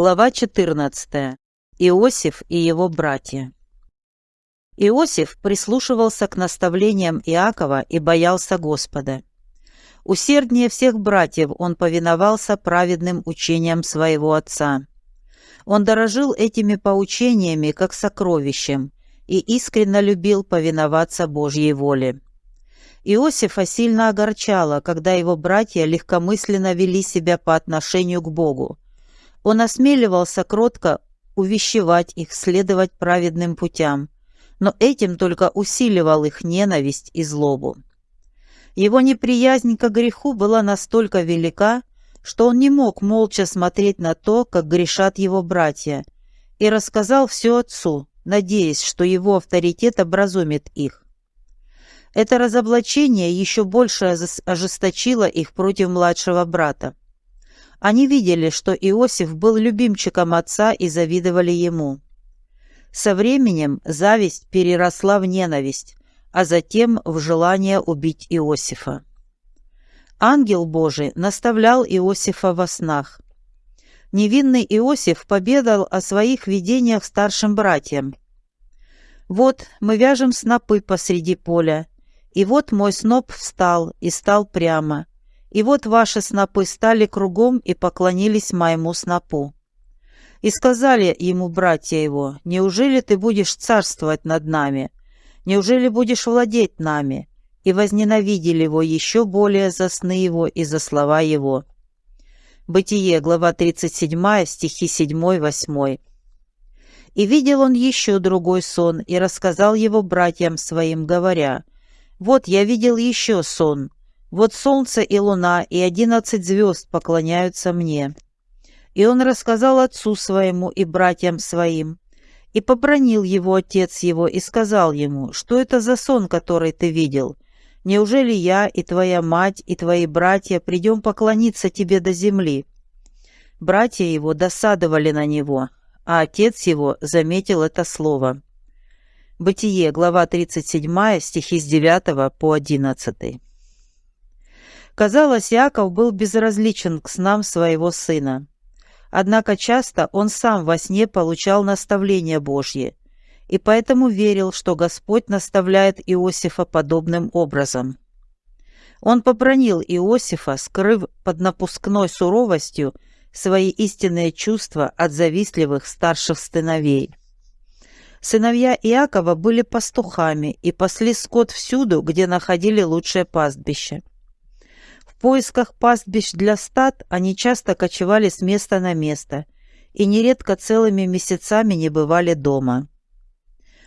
Глава 14. Иосиф и его братья. Иосиф прислушивался к наставлениям Иакова и боялся Господа. Усерднее всех братьев он повиновался праведным учениям своего отца. Он дорожил этими поучениями как сокровищем и искренне любил повиноваться Божьей воле. Иосифа сильно огорчало, когда его братья легкомысленно вели себя по отношению к Богу, он осмеливался кротко увещевать их следовать праведным путям, но этим только усиливал их ненависть и злобу. Его неприязнь к греху была настолько велика, что он не мог молча смотреть на то, как грешат его братья, и рассказал все отцу, надеясь, что его авторитет образумит их. Это разоблачение еще больше ожесточило их против младшего брата. Они видели, что Иосиф был любимчиком отца и завидовали ему. Со временем зависть переросла в ненависть, а затем в желание убить Иосифа. Ангел Божий наставлял Иосифа во снах. Невинный Иосиф победал о своих видениях старшим братьям. «Вот мы вяжем снопы посреди поля, и вот мой сноп встал и стал прямо, и вот ваши снопы стали кругом и поклонились моему снопу. И сказали ему братья его, неужели ты будешь царствовать над нами? Неужели будешь владеть нами? И возненавидели его еще более за сны его и за слова его. Бытие, глава 37, стихи 7-8. И видел он еще другой сон, и рассказал его братьям своим, говоря, «Вот я видел еще сон, вот солнце и луна и одиннадцать звезд поклоняются мне». И он рассказал отцу своему и братьям своим. И побронил его отец его и сказал ему, что это за сон, который ты видел? Неужели я и твоя мать и твои братья придем поклониться тебе до земли? Братья его досадовали на него, а отец его заметил это слово. Бытие, глава 37, стихи с 9 по 11. Казалось, Яков был безразличен к снам своего сына. Однако часто он сам во сне получал наставления Божьи, и поэтому верил, что Господь наставляет Иосифа подобным образом. Он побронил Иосифа, скрыв под напускной суровостью свои истинные чувства от завистливых старших сыновей. Сыновья Иакова были пастухами и пасли скот всюду, где находили лучшее пастбище поисках пастбищ для стад они часто кочевали с места на место и нередко целыми месяцами не бывали дома.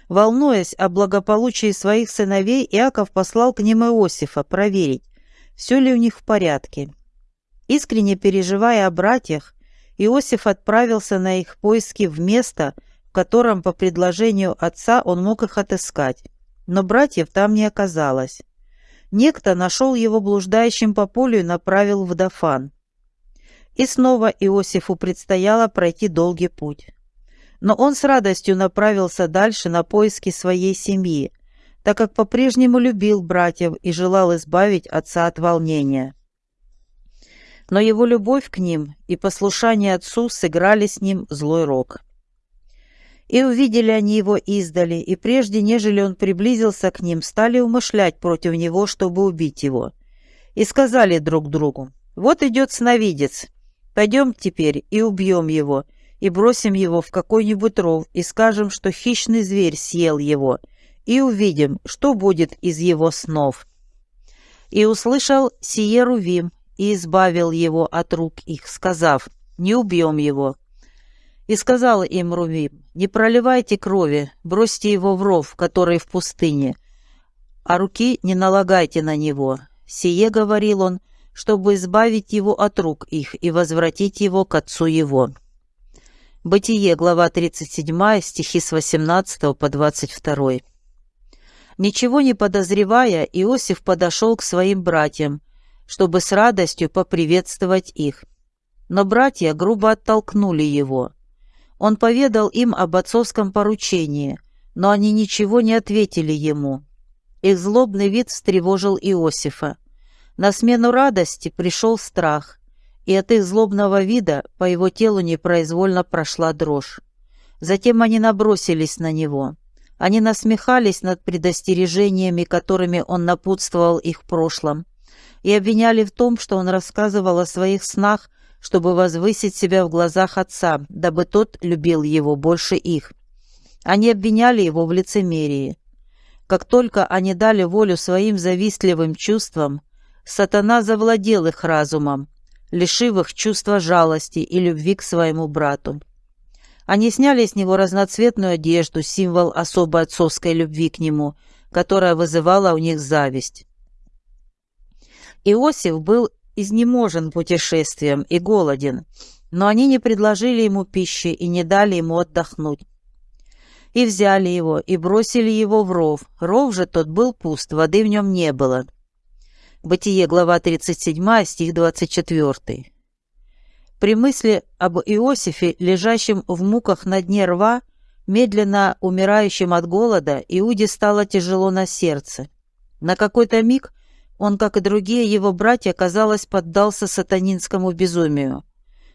Волнуясь о благополучии своих сыновей, Иаков послал к ним Иосифа проверить, все ли у них в порядке. Искренне переживая о братьях, Иосиф отправился на их поиски в место, в котором по предложению отца он мог их отыскать, но братьев там не оказалось. Некто нашел его блуждающим по полю и направил в Дафан. И снова Иосифу предстояло пройти долгий путь. Но он с радостью направился дальше на поиски своей семьи, так как по-прежнему любил братьев и желал избавить отца от волнения. Но его любовь к ним и послушание отцу сыграли с ним злой рок. И увидели они его издали, и прежде, нежели он приблизился к ним, стали умышлять против него, чтобы убить его. И сказали друг другу, «Вот идет сновидец, пойдем теперь и убьем его, и бросим его в какой-нибудь ров, и скажем, что хищный зверь съел его, и увидим, что будет из его снов». И услышал сие Рувим, и избавил его от рук их, сказав, «Не убьем его». И сказал им Рувим, «Не проливайте крови, бросьте его в ров, который в пустыне, а руки не налагайте на него». Сие говорил он, чтобы избавить его от рук их и возвратить его к отцу его. Бытие, глава 37, стихи с 18 по 22. Ничего не подозревая, Иосиф подошел к своим братьям, чтобы с радостью поприветствовать их. Но братья грубо оттолкнули его. Он поведал им об отцовском поручении, но они ничего не ответили ему. Их злобный вид встревожил Иосифа. На смену радости пришел страх, и от их злобного вида по его телу непроизвольно прошла дрожь. Затем они набросились на него. Они насмехались над предостережениями, которыми он напутствовал их в прошлом, и обвиняли в том, что он рассказывал о своих снах, чтобы возвысить себя в глазах отца, дабы тот любил его больше их. Они обвиняли его в лицемерии. Как только они дали волю своим завистливым чувствам, сатана завладел их разумом, лишив их чувства жалости и любви к своему брату. Они сняли с него разноцветную одежду, символ особой отцовской любви к нему, которая вызывала у них зависть. Иосиф был изнеможен путешествием и голоден, но они не предложили ему пищи и не дали ему отдохнуть. И взяли его, и бросили его в ров. Ров же тот был пуст, воды в нем не было. Бытие, глава 37, стих 24. При мысли об Иосифе, лежащем в муках на дне рва, медленно умирающим от голода, Иуде стало тяжело на сердце. На какой-то миг он, как и другие его братья, казалось, поддался сатанинскому безумию.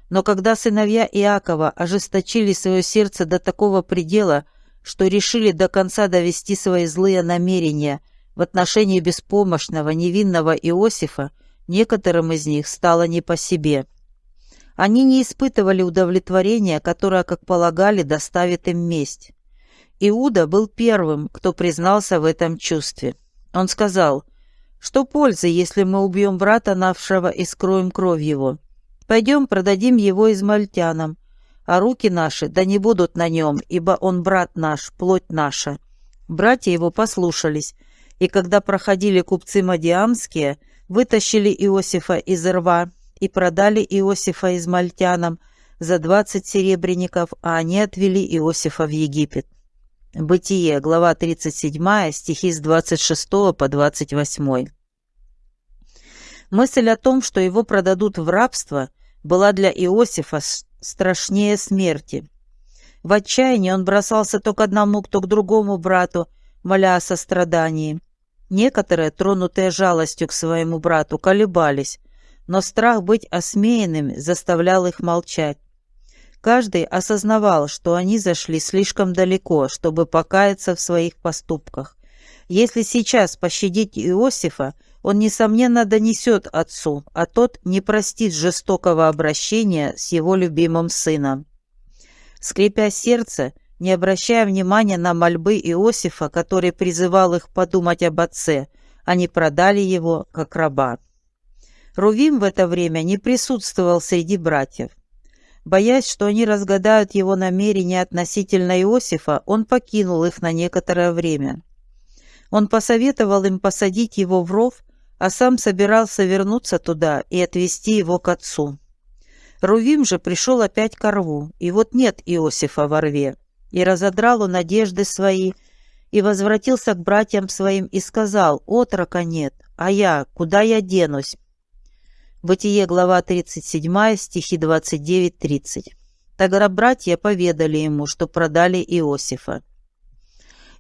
Но когда сыновья Иакова ожесточили свое сердце до такого предела, что решили до конца довести свои злые намерения в отношении беспомощного, невинного Иосифа, некоторым из них стало не по себе. Они не испытывали удовлетворения, которое, как полагали, доставит им месть. Иуда был первым, кто признался в этом чувстве. Он сказал – что пользы, если мы убьем брата нашего и скроем кровь его? Пойдем продадим его измальтянам, а руки наши да не будут на нем, ибо он брат наш, плоть наша». Братья его послушались, и когда проходили купцы Мадиамские, вытащили Иосифа из рва и продали Иосифа измальтянам за двадцать серебряников, а они отвели Иосифа в Египет. Бытие, глава 37, стихи с 26 по 28. Мысль о том, что его продадут в рабство, была для Иосифа страшнее смерти. В отчаянии он бросался то к одному, то к другому брату, моля о сострадании. Некоторые, тронутые жалостью к своему брату, колебались, но страх быть осмеянным заставлял их молчать. Каждый осознавал, что они зашли слишком далеко, чтобы покаяться в своих поступках. Если сейчас пощадить Иосифа, он, несомненно, донесет отцу, а тот не простит жестокого обращения с его любимым сыном. Скрипя сердце, не обращая внимания на мольбы Иосифа, который призывал их подумать об отце, они продали его как раба. Рувим в это время не присутствовал среди братьев. Боясь, что они разгадают его намерения относительно Иосифа, он покинул их на некоторое время. Он посоветовал им посадить его в ров, а сам собирался вернуться туда и отвезти его к отцу. Рувим же пришел опять к рву, и вот нет Иосифа во рве. И разодрал он одежды свои, и возвратился к братьям своим и сказал, «Отрока нет, а я, куда я денусь?» Бытие, глава 37, стихи 29-30. Тогда братья поведали ему, что продали Иосифа.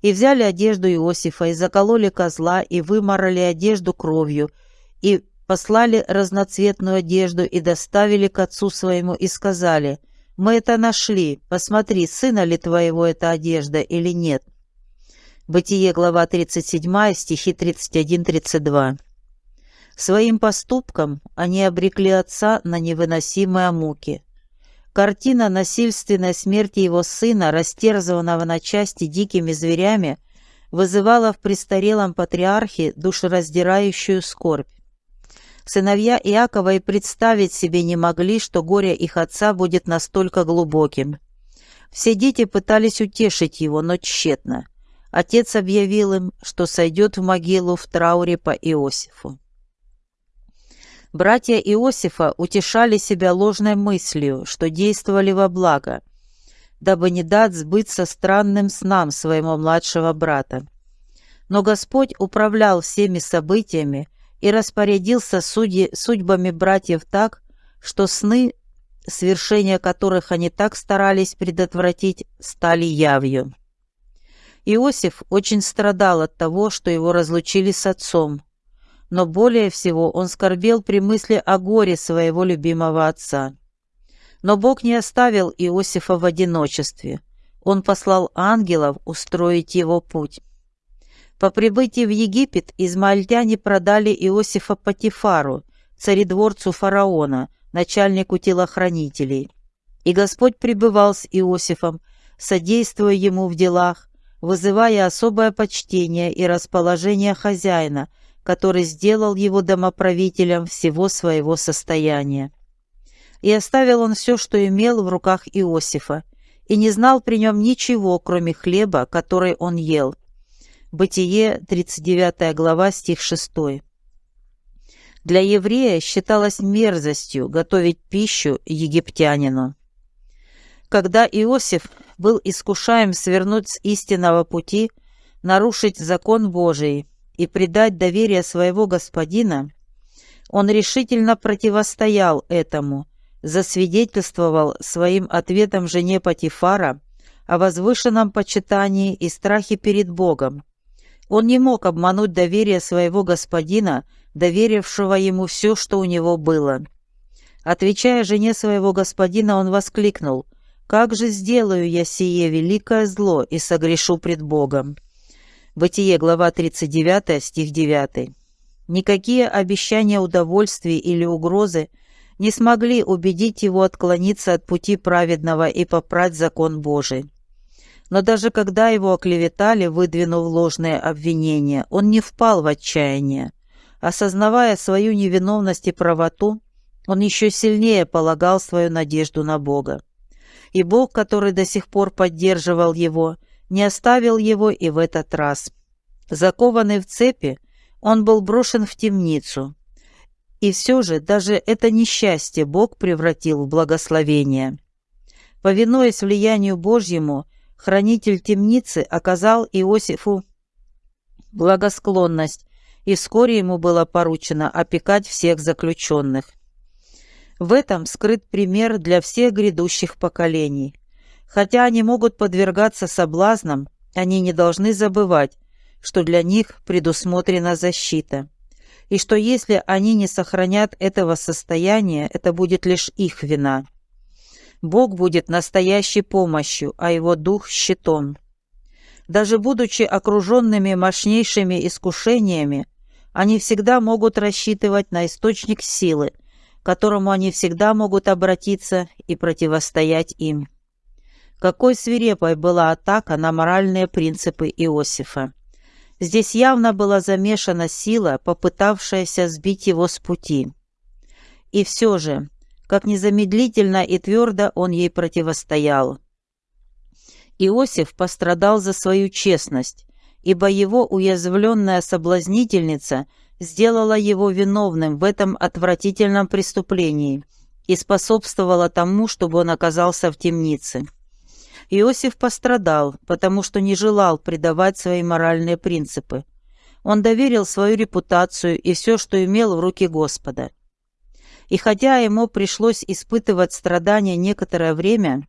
И взяли одежду Иосифа, и закололи козла, и выморали одежду кровью, и послали разноцветную одежду, и доставили к отцу своему, и сказали, «Мы это нашли, посмотри, сына ли твоего эта одежда или нет». Бытие, глава 37, стихи 31-32. Своим поступком они обрекли отца на невыносимые муки. Картина насильственной смерти его сына, растерзанного на части дикими зверями, вызывала в престарелом патриархе душераздирающую скорбь. Сыновья Иакова и представить себе не могли, что горе их отца будет настолько глубоким. Все дети пытались утешить его, но тщетно. Отец объявил им, что сойдет в могилу в трауре по Иосифу. Братья Иосифа утешали себя ложной мыслью, что действовали во благо, дабы не дать сбыться странным снам своего младшего брата. Но Господь управлял всеми событиями и распорядился судьи, судьбами братьев так, что сны, свершения которых они так старались предотвратить, стали явью. Иосиф очень страдал от того, что его разлучили с отцом, но более всего он скорбел при мысли о горе своего любимого отца. Но Бог не оставил Иосифа в одиночестве. Он послал ангелов устроить его путь. По прибытии в Египет измаильтяне продали Иосифа Патифару, царедворцу фараона, начальнику телохранителей. И Господь пребывал с Иосифом, содействуя ему в делах, вызывая особое почтение и расположение хозяина, который сделал его домоправителем всего своего состояния. И оставил он все, что имел в руках Иосифа, и не знал при нем ничего, кроме хлеба, который он ел. Бытие, 39 глава, стих 6. Для еврея считалось мерзостью готовить пищу египтянину. Когда Иосиф был искушаем свернуть с истинного пути, нарушить закон Божий и предать доверие своего господина, он решительно противостоял этому, засвидетельствовал своим ответом жене Патифара о возвышенном почитании и страхе перед Богом. Он не мог обмануть доверие своего господина, доверившего ему все, что у него было. Отвечая жене своего господина, он воскликнул – как же сделаю я сие великое зло и согрешу пред Богом?» Бытие, глава 39, стих 9. Никакие обещания удовольствий или угрозы не смогли убедить его отклониться от пути праведного и попрать закон Божий. Но даже когда его оклеветали, выдвинув ложные обвинения, он не впал в отчаяние. Осознавая свою невиновность и правоту, он еще сильнее полагал свою надежду на Бога и Бог, который до сих пор поддерживал его, не оставил его и в этот раз. Закованный в цепи, он был брошен в темницу. И все же даже это несчастье Бог превратил в благословение. Повинуясь влиянию Божьему, хранитель темницы оказал Иосифу благосклонность, и вскоре ему было поручено опекать всех заключенных. В этом скрыт пример для всех грядущих поколений. Хотя они могут подвергаться соблазнам, они не должны забывать, что для них предусмотрена защита, и что если они не сохранят этого состояния, это будет лишь их вина. Бог будет настоящей помощью, а Его Дух – щитом. Даже будучи окруженными мощнейшими искушениями, они всегда могут рассчитывать на источник силы – к которому они всегда могут обратиться и противостоять им. Какой свирепой была атака на моральные принципы Иосифа. Здесь явно была замешана сила, попытавшаяся сбить его с пути. И все же, как незамедлительно и твердо он ей противостоял. Иосиф пострадал за свою честность, ибо его уязвленная соблазнительница – сделала его виновным в этом отвратительном преступлении и способствовала тому, чтобы он оказался в темнице. Иосиф пострадал, потому что не желал предавать свои моральные принципы. Он доверил свою репутацию и все, что имел в руки Господа. И хотя ему пришлось испытывать страдания некоторое время,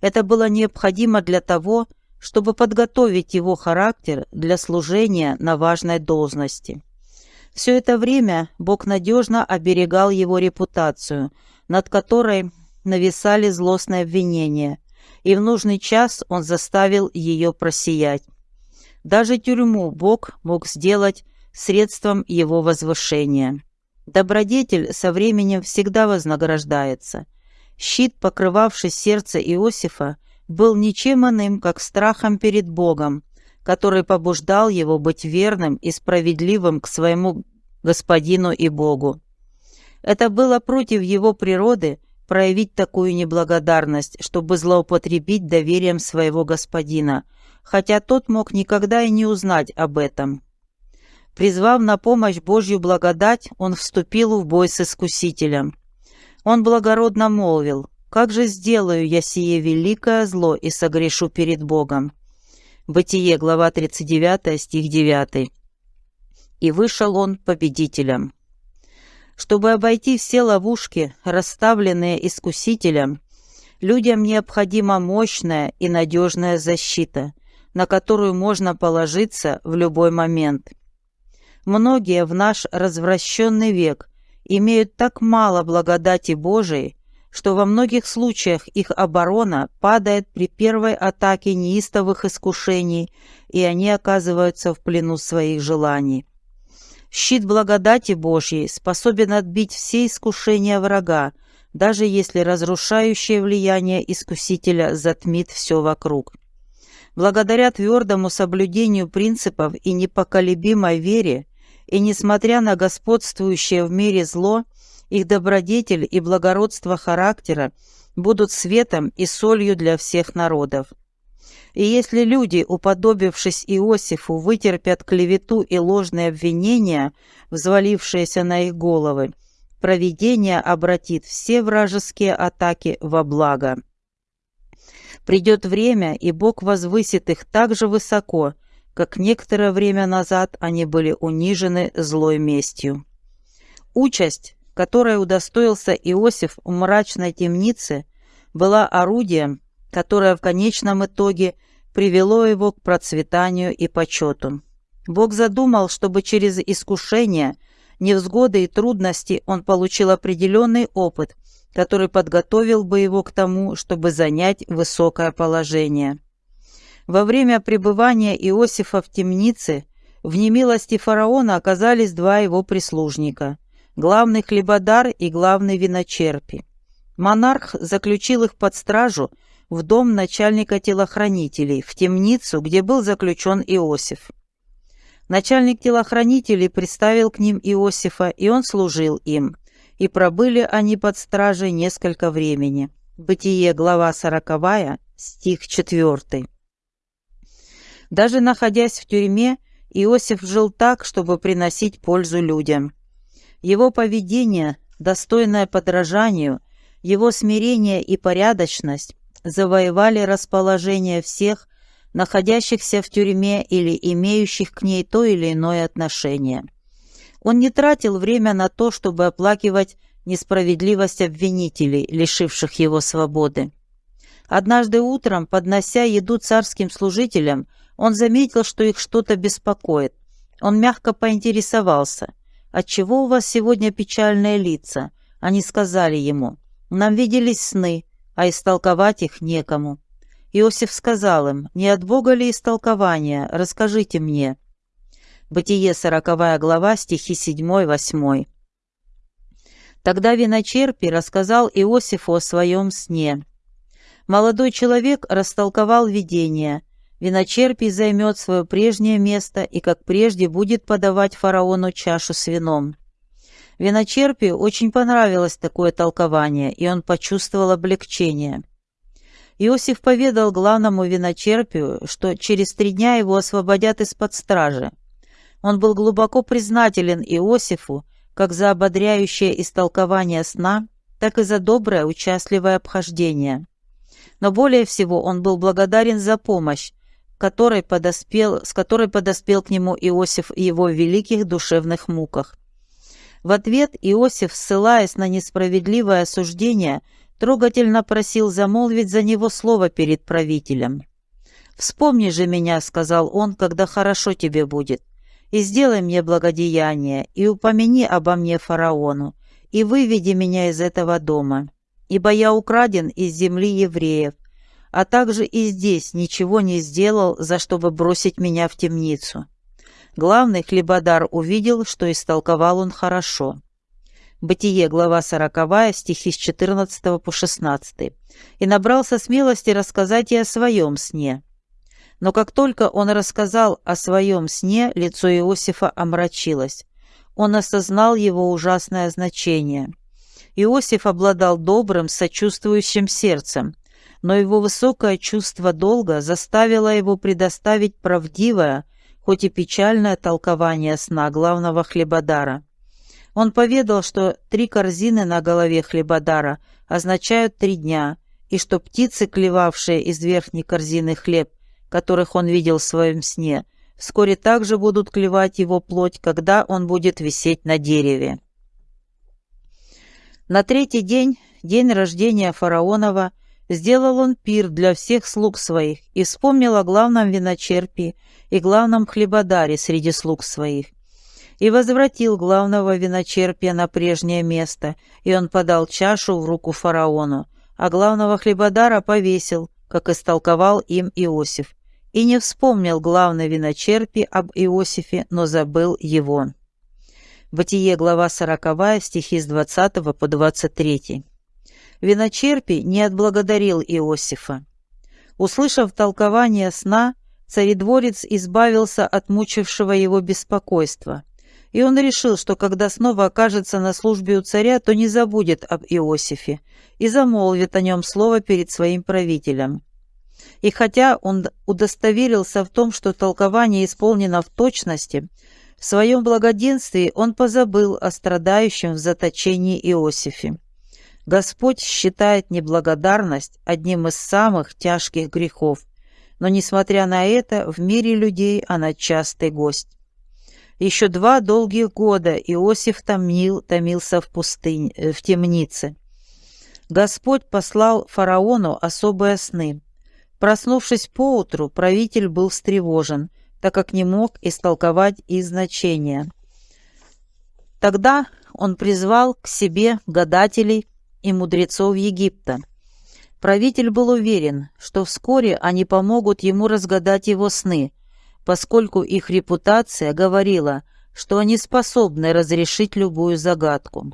это было необходимо для того, чтобы подготовить его характер для служения на важной должности. Все это время Бог надежно оберегал его репутацию, над которой нависали злостные обвинения, и в нужный час он заставил ее просиять. Даже тюрьму Бог мог сделать средством его возвышения. Добродетель со временем всегда вознаграждается. Щит, покрывавший сердце Иосифа, был ничем иным, как страхом перед Богом, который побуждал его быть верным и справедливым к своему господину и Богу. Это было против его природы проявить такую неблагодарность, чтобы злоупотребить доверием своего господина, хотя тот мог никогда и не узнать об этом. Призвав на помощь Божью благодать, он вступил в бой с искусителем. Он благородно молвил, «Как же сделаю я сие великое зло и согрешу перед Богом?» Бытие, глава 39, стих 9. И вышел он победителем. Чтобы обойти все ловушки, расставленные искусителем, людям необходима мощная и надежная защита, на которую можно положиться в любой момент. Многие в наш развращенный век имеют так мало благодати Божией, что во многих случаях их оборона падает при первой атаке неистовых искушений, и они оказываются в плену своих желаний. Щит благодати Божьей способен отбить все искушения врага, даже если разрушающее влияние искусителя затмит все вокруг. Благодаря твердому соблюдению принципов и непоколебимой вере, и несмотря на господствующее в мире зло, их добродетель и благородство характера будут светом и солью для всех народов. И если люди, уподобившись Иосифу, вытерпят клевету и ложные обвинения, взвалившиеся на их головы, провидение обратит все вражеские атаки во благо. Придет время, и Бог возвысит их так же высоко, как некоторое время назад они были унижены злой местью. Участь, которой удостоился Иосиф в мрачной темнице, была орудием, которое в конечном итоге привело его к процветанию и почету. Бог задумал, чтобы через искушения, невзгоды и трудности он получил определенный опыт, который подготовил бы его к тому, чтобы занять высокое положение. Во время пребывания Иосифа в темнице в немилости фараона оказались два его прислужника – главный хлебодар и главный виночерпи. Монарх заключил их под стражу в дом начальника телохранителей, в темницу, где был заключен Иосиф. Начальник телохранителей представил к ним Иосифа, и он служил им – и пробыли они под стражей несколько времени. Бытие, глава сороковая, стих четвертый. Даже находясь в тюрьме, Иосиф жил так, чтобы приносить пользу людям. Его поведение, достойное подражанию, его смирение и порядочность завоевали расположение всех, находящихся в тюрьме или имеющих к ней то или иное отношение. Он не тратил время на то, чтобы оплакивать несправедливость обвинителей, лишивших его свободы. Однажды утром, поднося еду царским служителям, он заметил, что их что-то беспокоит. Он мягко поинтересовался, «Отчего у вас сегодня печальные лица?» Они сказали ему, «Нам виделись сны, а истолковать их некому». Иосиф сказал им, «Не от Бога ли истолкование? Расскажите мне». Бытие, сороковая глава, стихи 7-8. Тогда виночерпий рассказал Иосифу о своем сне. Молодой человек растолковал видение. Виночерпий займет свое прежнее место и, как прежде, будет подавать фараону чашу с вином. Виночерпию очень понравилось такое толкование, и он почувствовал облегчение. Иосиф поведал главному виночерпию, что через три дня его освободят из-под стражи. Он был глубоко признателен Иосифу как за ободряющее истолкование сна, так и за доброе, участливое обхождение. Но более всего он был благодарен за помощь, которой подоспел, с которой подоспел к нему Иосиф в его великих душевных муках. В ответ Иосиф, ссылаясь на несправедливое осуждение, трогательно просил замолвить за него слово перед правителем. «Вспомни же меня», — сказал он, — «когда хорошо тебе будет и сделай мне благодеяние, и упомяни обо мне фараону, и выведи меня из этого дома, ибо я украден из земли евреев, а также и здесь ничего не сделал, за чтобы бросить меня в темницу». Главный хлебодар увидел, что истолковал он хорошо. Бытие, глава 40, стихи с 14 по 16. «И набрался смелости рассказать и о своем сне. Но как только он рассказал о своем сне, лицо Иосифа омрачилось. Он осознал его ужасное значение. Иосиф обладал добрым, сочувствующим сердцем, но его высокое чувство долга заставило его предоставить правдивое, хоть и печальное толкование сна главного хлебодара. Он поведал, что три корзины на голове хлебодара означают три дня, и что птицы, клевавшие из верхней корзины хлеб, которых он видел в своем сне, вскоре также будут клевать его плоть, когда он будет висеть на дереве. На третий день, день рождения фараонова, сделал он пир для всех слуг своих и вспомнил о главном виночерпе и главном хлебодаре среди слуг своих. и возвратил главного виночерпия на прежнее место, и он подал чашу в руку фараону, а главного хлебодара повесил, как истолковал им Иосиф, и не вспомнил главный виночерпий об Иосифе, но забыл его. Бытие, глава 40, стихи с 20 по 23. Виночерпий не отблагодарил Иосифа. Услышав толкование сна, царедворец избавился от мучившего его беспокойства, и он решил, что когда снова окажется на службе у царя, то не забудет об Иосифе и замолвит о нем слово перед своим правителем. И хотя он удостоверился в том, что толкование исполнено в точности, в своем благоденствии он позабыл о страдающем в заточении Иосифе. Господь считает неблагодарность одним из самых тяжких грехов, но, несмотря на это, в мире людей она частый гость. Еще два долгих года Иосиф томил, томился в пустыне, э, в темнице. Господь послал фараону особые сны. Проснувшись поутру, правитель был встревожен – так как не мог истолковать их значения. Тогда он призвал к себе гадателей и мудрецов Египта. Правитель был уверен, что вскоре они помогут ему разгадать его сны, поскольку их репутация говорила, что они способны разрешить любую загадку.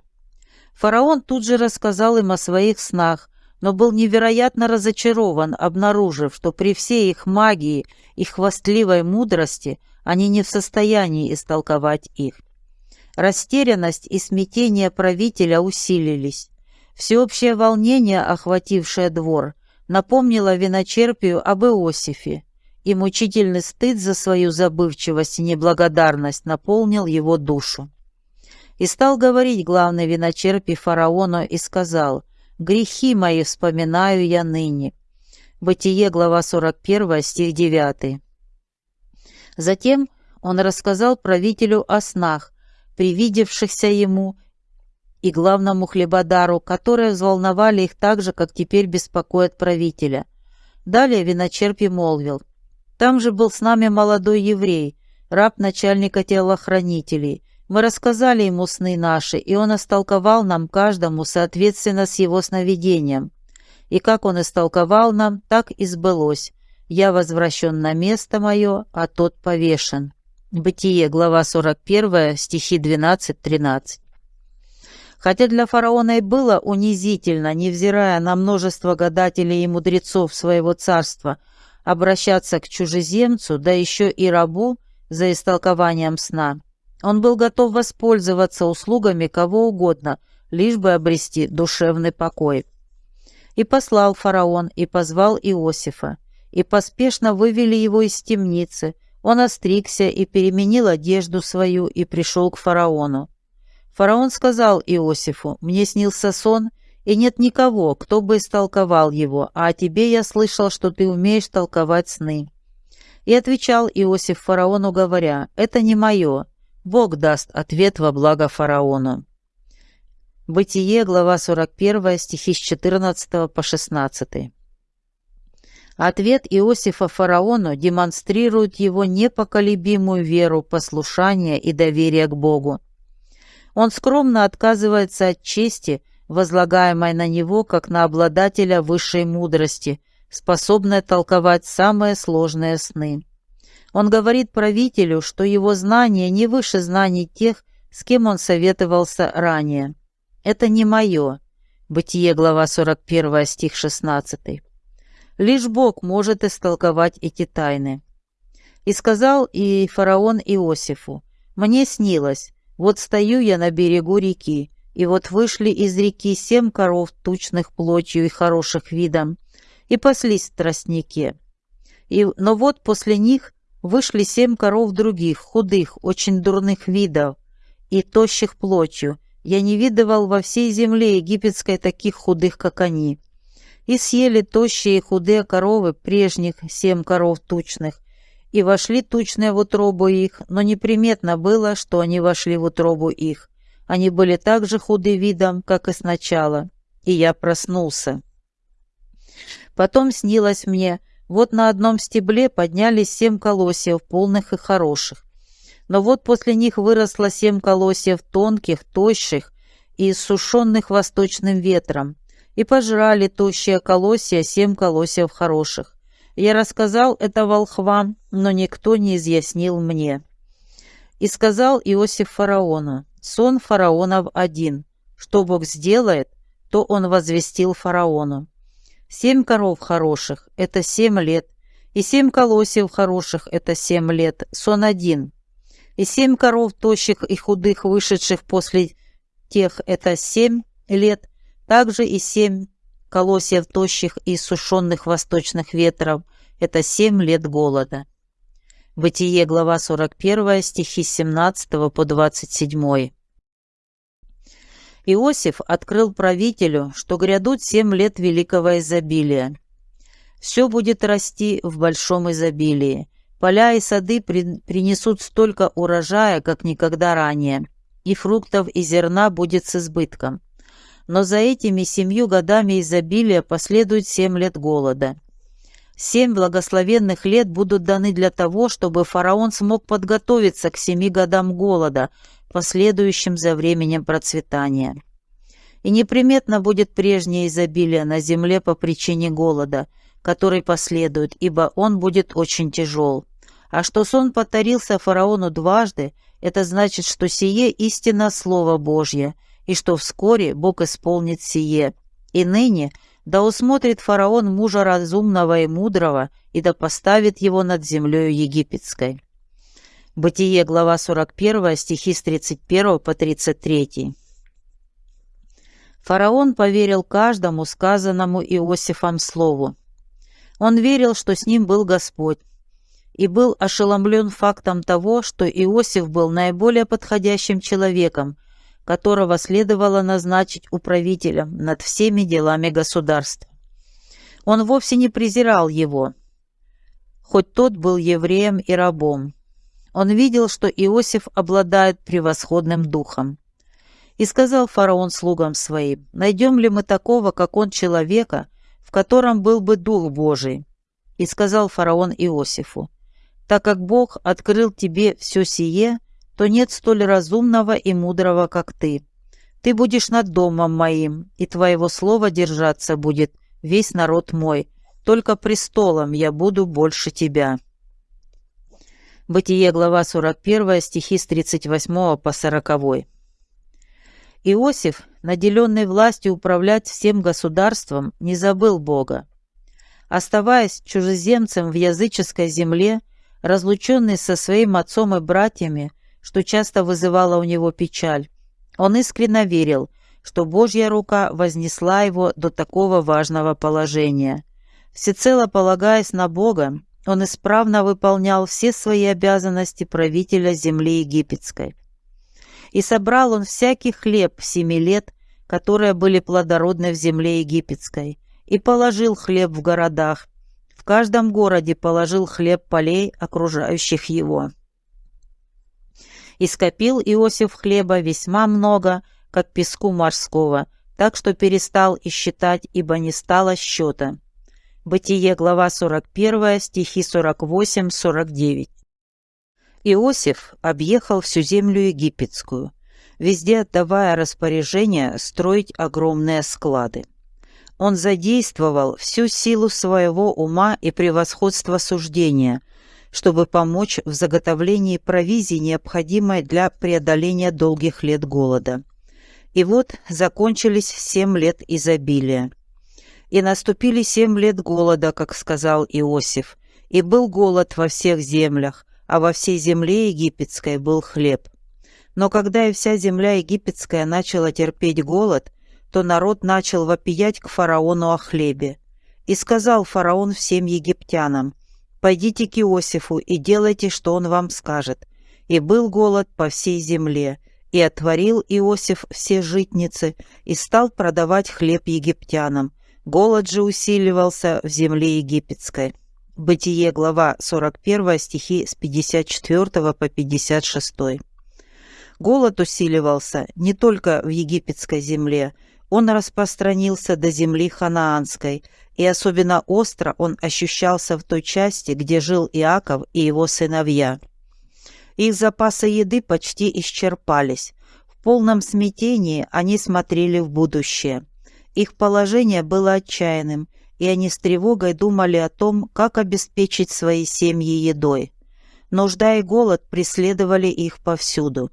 Фараон тут же рассказал им о своих снах, но был невероятно разочарован, обнаружив, что при всей их магии и хвастливой мудрости они не в состоянии истолковать их. Растерянность и смятение правителя усилились. Всеобщее волнение, охватившее двор, напомнило виночерпию об Иосифе, и мучительный стыд за свою забывчивость и неблагодарность наполнил его душу. И стал говорить главный виночерпий фараону и сказал – Грехи мои вспоминаю я ныне. Бытие, глава 41, стих 9. Затем он рассказал правителю о снах, привидевшихся ему, и главному хлебодару, которые взволновали их так же, как теперь беспокоят правителя. Далее виночерпий молвил. «Там же был с нами молодой еврей, раб начальника телохранителей, мы рассказали ему сны наши, и он истолковал нам каждому соответственно с его сновидением. И как он истолковал нам, так и сбылось. Я возвращен на место мое, а тот повешен. Бытие, глава 41, стихи 12-13. Хотя для фараона и было унизительно, невзирая на множество гадателей и мудрецов своего царства, обращаться к чужеземцу, да еще и рабу за истолкованием сна, он был готов воспользоваться услугами кого угодно, лишь бы обрести душевный покой. И послал фараон, и позвал Иосифа, и поспешно вывели его из темницы. Он остригся и переменил одежду свою, и пришел к фараону. Фараон сказал Иосифу, «Мне снился сон, и нет никого, кто бы истолковал его, а о тебе я слышал, что ты умеешь толковать сны». И отвечал Иосиф фараону, говоря, «Это не мое, Бог даст ответ во благо фараону. Бытие, глава 41, стихи с 14 по 16. Ответ Иосифа фараону демонстрирует его непоколебимую веру, послушание и доверие к Богу. Он скромно отказывается от чести, возлагаемой на него как на обладателя высшей мудрости, способной толковать самые сложные сны. Он говорит правителю, что его знания не выше знаний тех, с кем он советовался ранее. «Это не мое». Бытие, глава 41, стих 16. Лишь Бог может истолковать эти тайны. И сказал и фараон Иосифу, «Мне снилось, вот стою я на берегу реки, и вот вышли из реки семь коров тучных плотью и хороших видом, и паслись в тростнике. И, но вот после них Вышли семь коров других, худых, очень дурных видов и тощих плотью. Я не видывал во всей земле египетской таких худых, как они. И съели тощие и худые коровы прежних семь коров тучных, и вошли тучные в утробу их, но неприметно было, что они вошли в утробу их. Они были так же худы видом, как и сначала, и я проснулся. Потом снилось мне, вот на одном стебле поднялись семь колосьев, полных и хороших. Но вот после них выросло семь колосьев тонких, тощих и иссушенных восточным ветром, и пожрали тощие колосья семь колосьев хороших. Я рассказал это волхвам, но никто не изъяснил мне. И сказал Иосиф фараону, сон фараонов один, что Бог сделает, то он возвестил фараону. Семь коров хороших – это семь лет, и семь колосьев хороших – это семь лет, сон один. И семь коров тощих и худых, вышедших после тех – это семь лет, также и семь колосьев тощих и сушеных восточных ветров – это семь лет голода. Бытие, глава 41, стихи с 17 по 27. Иосиф открыл правителю, что грядут семь лет великого изобилия. Все будет расти в большом изобилии. Поля и сады при, принесут столько урожая, как никогда ранее, и фруктов и зерна будет с избытком. Но за этими семью годами изобилия последует семь лет голода. Семь благословенных лет будут даны для того, чтобы фараон смог подготовиться к семи годам голода, последующим за временем процветания. И неприметно будет прежнее изобилие на земле по причине голода, который последует, ибо он будет очень тяжел. А что сон повторился фараону дважды, это значит, что сие истинно Слово Божье, и что вскоре Бог исполнит сие. И ныне – да усмотрит фараон мужа разумного и мудрого, и да поставит его над землею египетской. Бытие, глава 41, стихи с 31 по 33. Фараон поверил каждому сказанному Иосифом слову. Он верил, что с ним был Господь, и был ошеломлен фактом того, что Иосиф был наиболее подходящим человеком, которого следовало назначить управителем над всеми делами государства. Он вовсе не презирал его, хоть тот был евреем и рабом. Он видел, что Иосиф обладает превосходным духом. И сказал фараон слугам своим, «Найдем ли мы такого, как он, человека, в котором был бы Дух Божий?» И сказал фараон Иосифу, «Так как Бог открыл тебе все сие, то нет столь разумного и мудрого, как ты. Ты будешь над домом моим, и твоего слова держаться будет весь народ мой. Только престолом я буду больше тебя». Бытие, глава 41, стихи с 38 по 40. Иосиф, наделенный властью управлять всем государством, не забыл Бога. Оставаясь чужеземцем в языческой земле, разлученный со своим отцом и братьями, что часто вызывало у него печаль. Он искренне верил, что Божья рука вознесла его до такого важного положения. Всецело полагаясь на Бога, он исправно выполнял все свои обязанности правителя земли египетской. И собрал он всякий хлеб семи лет, которые были плодородны в земле египетской, и положил хлеб в городах. В каждом городе положил хлеб полей, окружающих его. И скопил Иосиф хлеба весьма много, как песку морского, так что перестал и считать, ибо не стало счета. Бытие, глава 41, стихи 48-49. Иосиф объехал всю землю египетскую, везде отдавая распоряжение строить огромные склады. Он задействовал всю силу своего ума и превосходство суждения – чтобы помочь в заготовлении провизии, необходимой для преодоления долгих лет голода. И вот закончились семь лет изобилия. И наступили семь лет голода, как сказал Иосиф, и был голод во всех землях, а во всей земле египетской был хлеб. Но когда и вся земля египетская начала терпеть голод, то народ начал вопиять к фараону о хлебе. И сказал фараон всем египтянам – Пойдите к Иосифу и делайте, что он вам скажет. И был голод по всей земле, и отворил Иосиф все житницы и стал продавать хлеб египтянам. Голод же усиливался в земле египетской. Бытие, глава 41, стихи с 54 по 56. Голод усиливался не только в египетской земле, он распространился до земли ханаанской, и особенно остро он ощущался в той части, где жил Иаков и его сыновья. Их запасы еды почти исчерпались. В полном смятении они смотрели в будущее. Их положение было отчаянным, и они с тревогой думали о том, как обеспечить свои семьи едой. Нужда и голод преследовали их повсюду.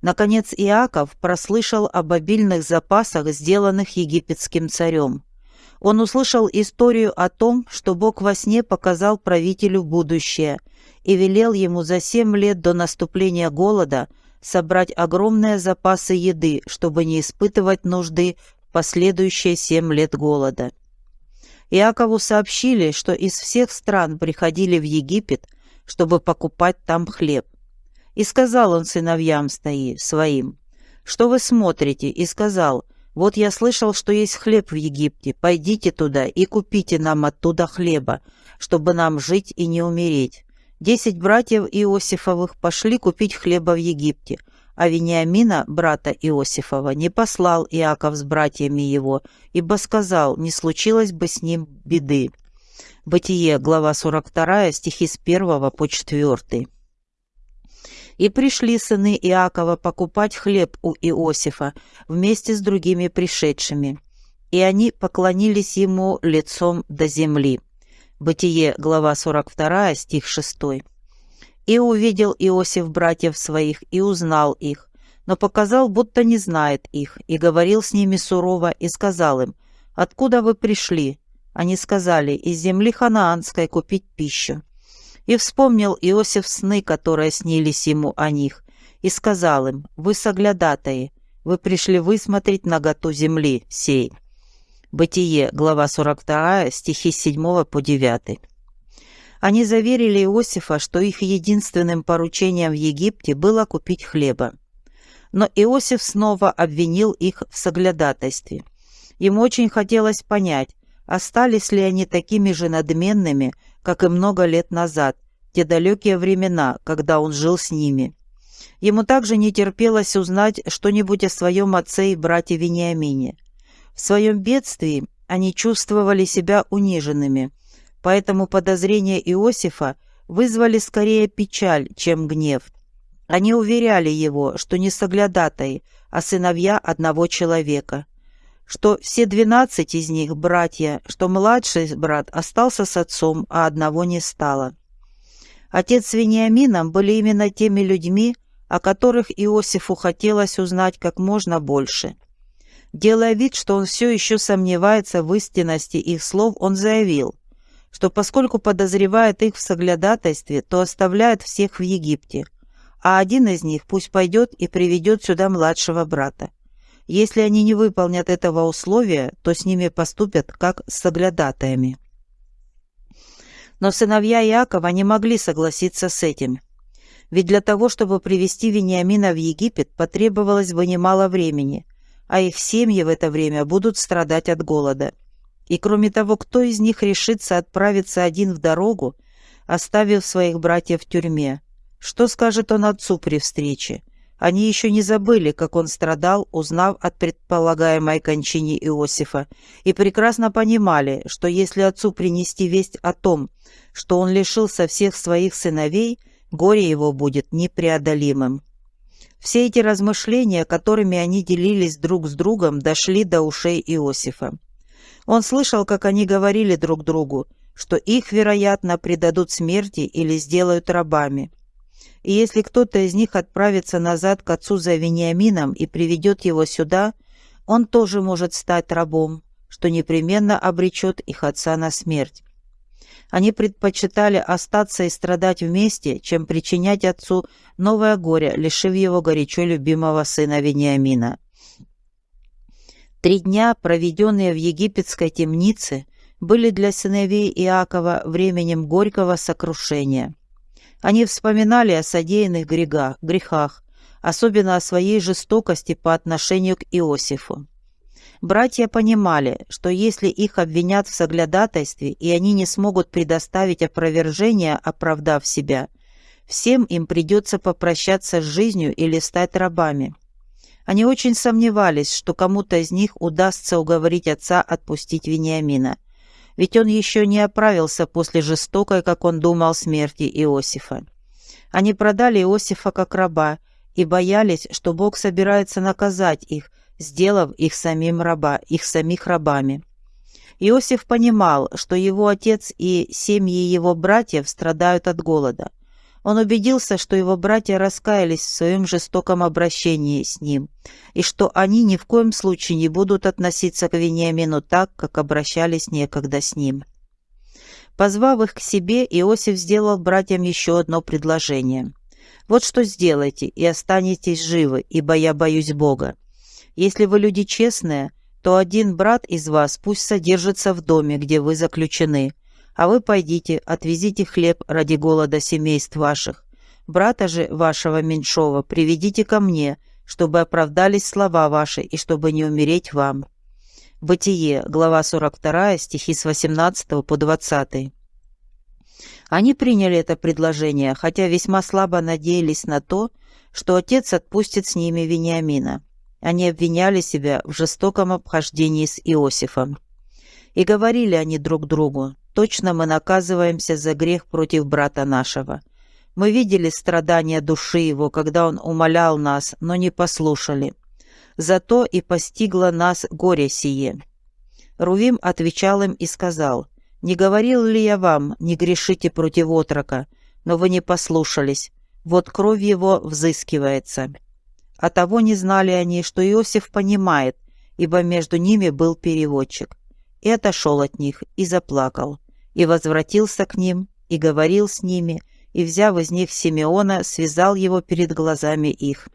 Наконец Иаков прослышал об обильных запасах, сделанных египетским царем. Он услышал историю о том, что Бог во сне показал правителю будущее и велел ему за семь лет до наступления голода собрать огромные запасы еды, чтобы не испытывать нужды в последующие семь лет голода. Иакову сообщили, что из всех стран приходили в Египет, чтобы покупать там хлеб. И сказал он сыновьям своим, «Что вы смотрите?» И сказал, «Вот я слышал, что есть хлеб в Египте. Пойдите туда и купите нам оттуда хлеба, чтобы нам жить и не умереть». Десять братьев Иосифовых пошли купить хлеба в Египте, а Вениамина, брата Иосифова, не послал Иаков с братьями его, ибо сказал, не случилось бы с ним беды. Бытие, глава 42, стихи с 1 по 4. И пришли сыны Иакова покупать хлеб у Иосифа вместе с другими пришедшими. И они поклонились ему лицом до земли. Бытие, глава 42, стих 6. И увидел Иосиф братьев своих и узнал их, но показал, будто не знает их, и говорил с ними сурово, и сказал им, «Откуда вы пришли?» Они сказали, «Из земли ханаанской купить пищу». И вспомнил Иосиф сны, которые снились ему о них, и сказал им, «Вы соглядатаи, вы пришли высмотреть наготу земли сей». Бытие, глава 42, стихи с 7 по 9. Они заверили Иосифа, что их единственным поручением в Египте было купить хлеба. Но Иосиф снова обвинил их в соглядатайстве. Ему очень хотелось понять, остались ли они такими же надменными, как и много лет назад, те далекие времена, когда он жил с ними. Ему также не терпелось узнать что-нибудь о своем отце и брате Вениамине. В своем бедствии они чувствовали себя униженными – поэтому подозрения Иосифа вызвали скорее печаль, чем гнев. Они уверяли его, что не соглядатай, а сыновья одного человека, что все двенадцать из них братья, что младший брат остался с отцом, а одного не стало. Отец с Вениамином были именно теми людьми, о которых Иосифу хотелось узнать как можно больше. Делая вид, что он все еще сомневается в истинности их слов, он заявил, что поскольку подозревает их в соглядатайстве, то оставляет всех в Египте, а один из них пусть пойдет и приведет сюда младшего брата. Если они не выполнят этого условия, то с ними поступят как с соглядатаями. Но сыновья Иакова не могли согласиться с этим. Ведь для того, чтобы привести Вениамина в Египет, потребовалось бы немало времени, а их семьи в это время будут страдать от голода. И кроме того, кто из них решится отправиться один в дорогу, оставив своих братьев в тюрьме? Что скажет он отцу при встрече? Они еще не забыли, как он страдал, узнав от предполагаемой кончине Иосифа, и прекрасно понимали, что если отцу принести весть о том, что он лишился всех своих сыновей, горе его будет непреодолимым. Все эти размышления, которыми они делились друг с другом, дошли до ушей Иосифа. Он слышал, как они говорили друг другу, что их, вероятно, предадут смерти или сделают рабами. И если кто-то из них отправится назад к отцу за Вениамином и приведет его сюда, он тоже может стать рабом, что непременно обречет их отца на смерть. Они предпочитали остаться и страдать вместе, чем причинять отцу новое горе, лишив его горячо любимого сына Вениамина. Три дня, проведенные в египетской темнице, были для сыновей Иакова временем горького сокрушения. Они вспоминали о содеянных грехах, грехах, особенно о своей жестокости по отношению к Иосифу. Братья понимали, что если их обвинят в соглядатайстве и они не смогут предоставить опровержение, оправдав себя, всем им придется попрощаться с жизнью или стать рабами. Они очень сомневались, что кому-то из них удастся уговорить отца отпустить Вениамина. Ведь он еще не оправился после жестокой, как он думал, смерти Иосифа. Они продали Иосифа как раба и боялись, что Бог собирается наказать их, сделав их самим раба, их самих рабами. Иосиф понимал, что его отец и семьи его братьев страдают от голода. Он убедился, что его братья раскаялись в своем жестоком обращении с ним, и что они ни в коем случае не будут относиться к Вениамину так, как обращались некогда с ним. Позвав их к себе, Иосиф сделал братьям еще одно предложение. «Вот что сделайте, и останетесь живы, ибо я боюсь Бога. Если вы люди честные, то один брат из вас пусть содержится в доме, где вы заключены, а вы пойдите, отвезите хлеб ради голода семейств ваших. Брата же вашего меньшого приведите ко мне, чтобы оправдались слова ваши и чтобы не умереть вам». Бытие, глава 42, стихи с 18 по 20. Они приняли это предложение, хотя весьма слабо надеялись на то, что отец отпустит с ними Вениамина. Они обвиняли себя в жестоком обхождении с Иосифом. И говорили они друг другу, точно мы наказываемся за грех против брата нашего. Мы видели страдания души его, когда он умолял нас, но не послушали. Зато и постигло нас горе сие. Рувим отвечал им и сказал, «Не говорил ли я вам, не грешите против отрока, но вы не послушались, вот кровь его взыскивается». А того не знали они, что Иосиф понимает, ибо между ними был переводчик. И отошел от них, и заплакал и возвратился к ним, и говорил с ними, и, взяв из них Симеона, связал его перед глазами их.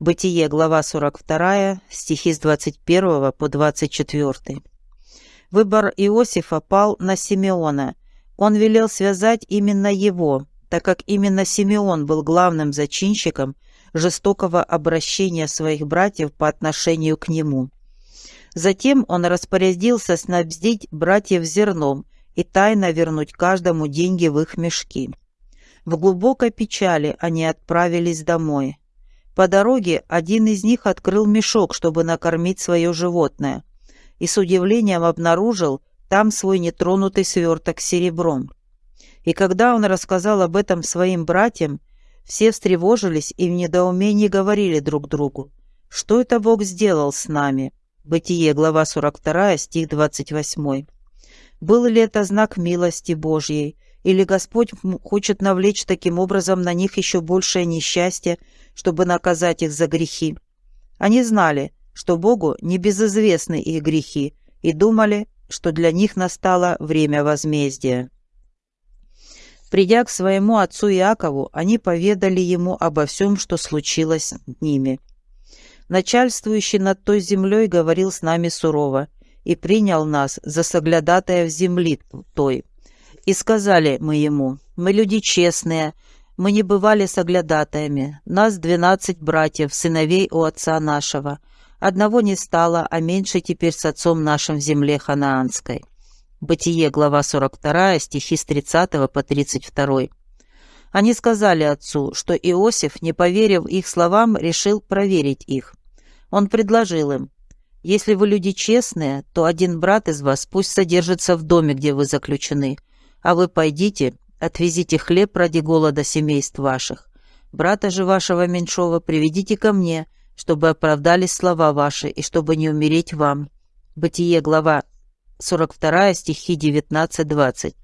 Бытие, глава 42, стихи с 21 по 24. Выбор Иосифа пал на Симеона. Он велел связать именно его, так как именно Симеон был главным зачинщиком жестокого обращения своих братьев по отношению к нему. Затем он распорядился снабдить братьев зерном и тайно вернуть каждому деньги в их мешки. В глубокой печали они отправились домой. По дороге один из них открыл мешок, чтобы накормить свое животное, и с удивлением обнаружил там свой нетронутый сверток серебром. И когда он рассказал об этом своим братьям, все встревожились и в недоумении говорили друг другу, «Что это Бог сделал с нами?» Бытие, глава 42, стих 28. Был ли это знак милости Божьей, или Господь хочет навлечь таким образом на них еще большее несчастье, чтобы наказать их за грехи? Они знали, что Богу не безызвестны их грехи, и думали, что для них настало время возмездия. Придя к своему отцу Иакову, они поведали ему обо всем, что случилось с ними. Начальствующий над той землей говорил с нами сурово, и принял нас за соглядатая в земли той. И сказали мы ему, мы люди честные, мы не бывали соглядатаями, нас двенадцать братьев, сыновей у отца нашего. Одного не стало, а меньше теперь с отцом нашим в земле ханаанской». Бытие, глава 42, стихи с 30 по 32. Они сказали отцу, что Иосиф, не поверив их словам, решил проверить их. Он предложил им, если вы люди честные, то один брат из вас пусть содержится в доме, где вы заключены, а вы пойдите, отвезите хлеб ради голода семейств ваших. Брата же вашего меньшого приведите ко мне, чтобы оправдались слова ваши и чтобы не умереть вам». Бытие, глава 42, стихи 19-20.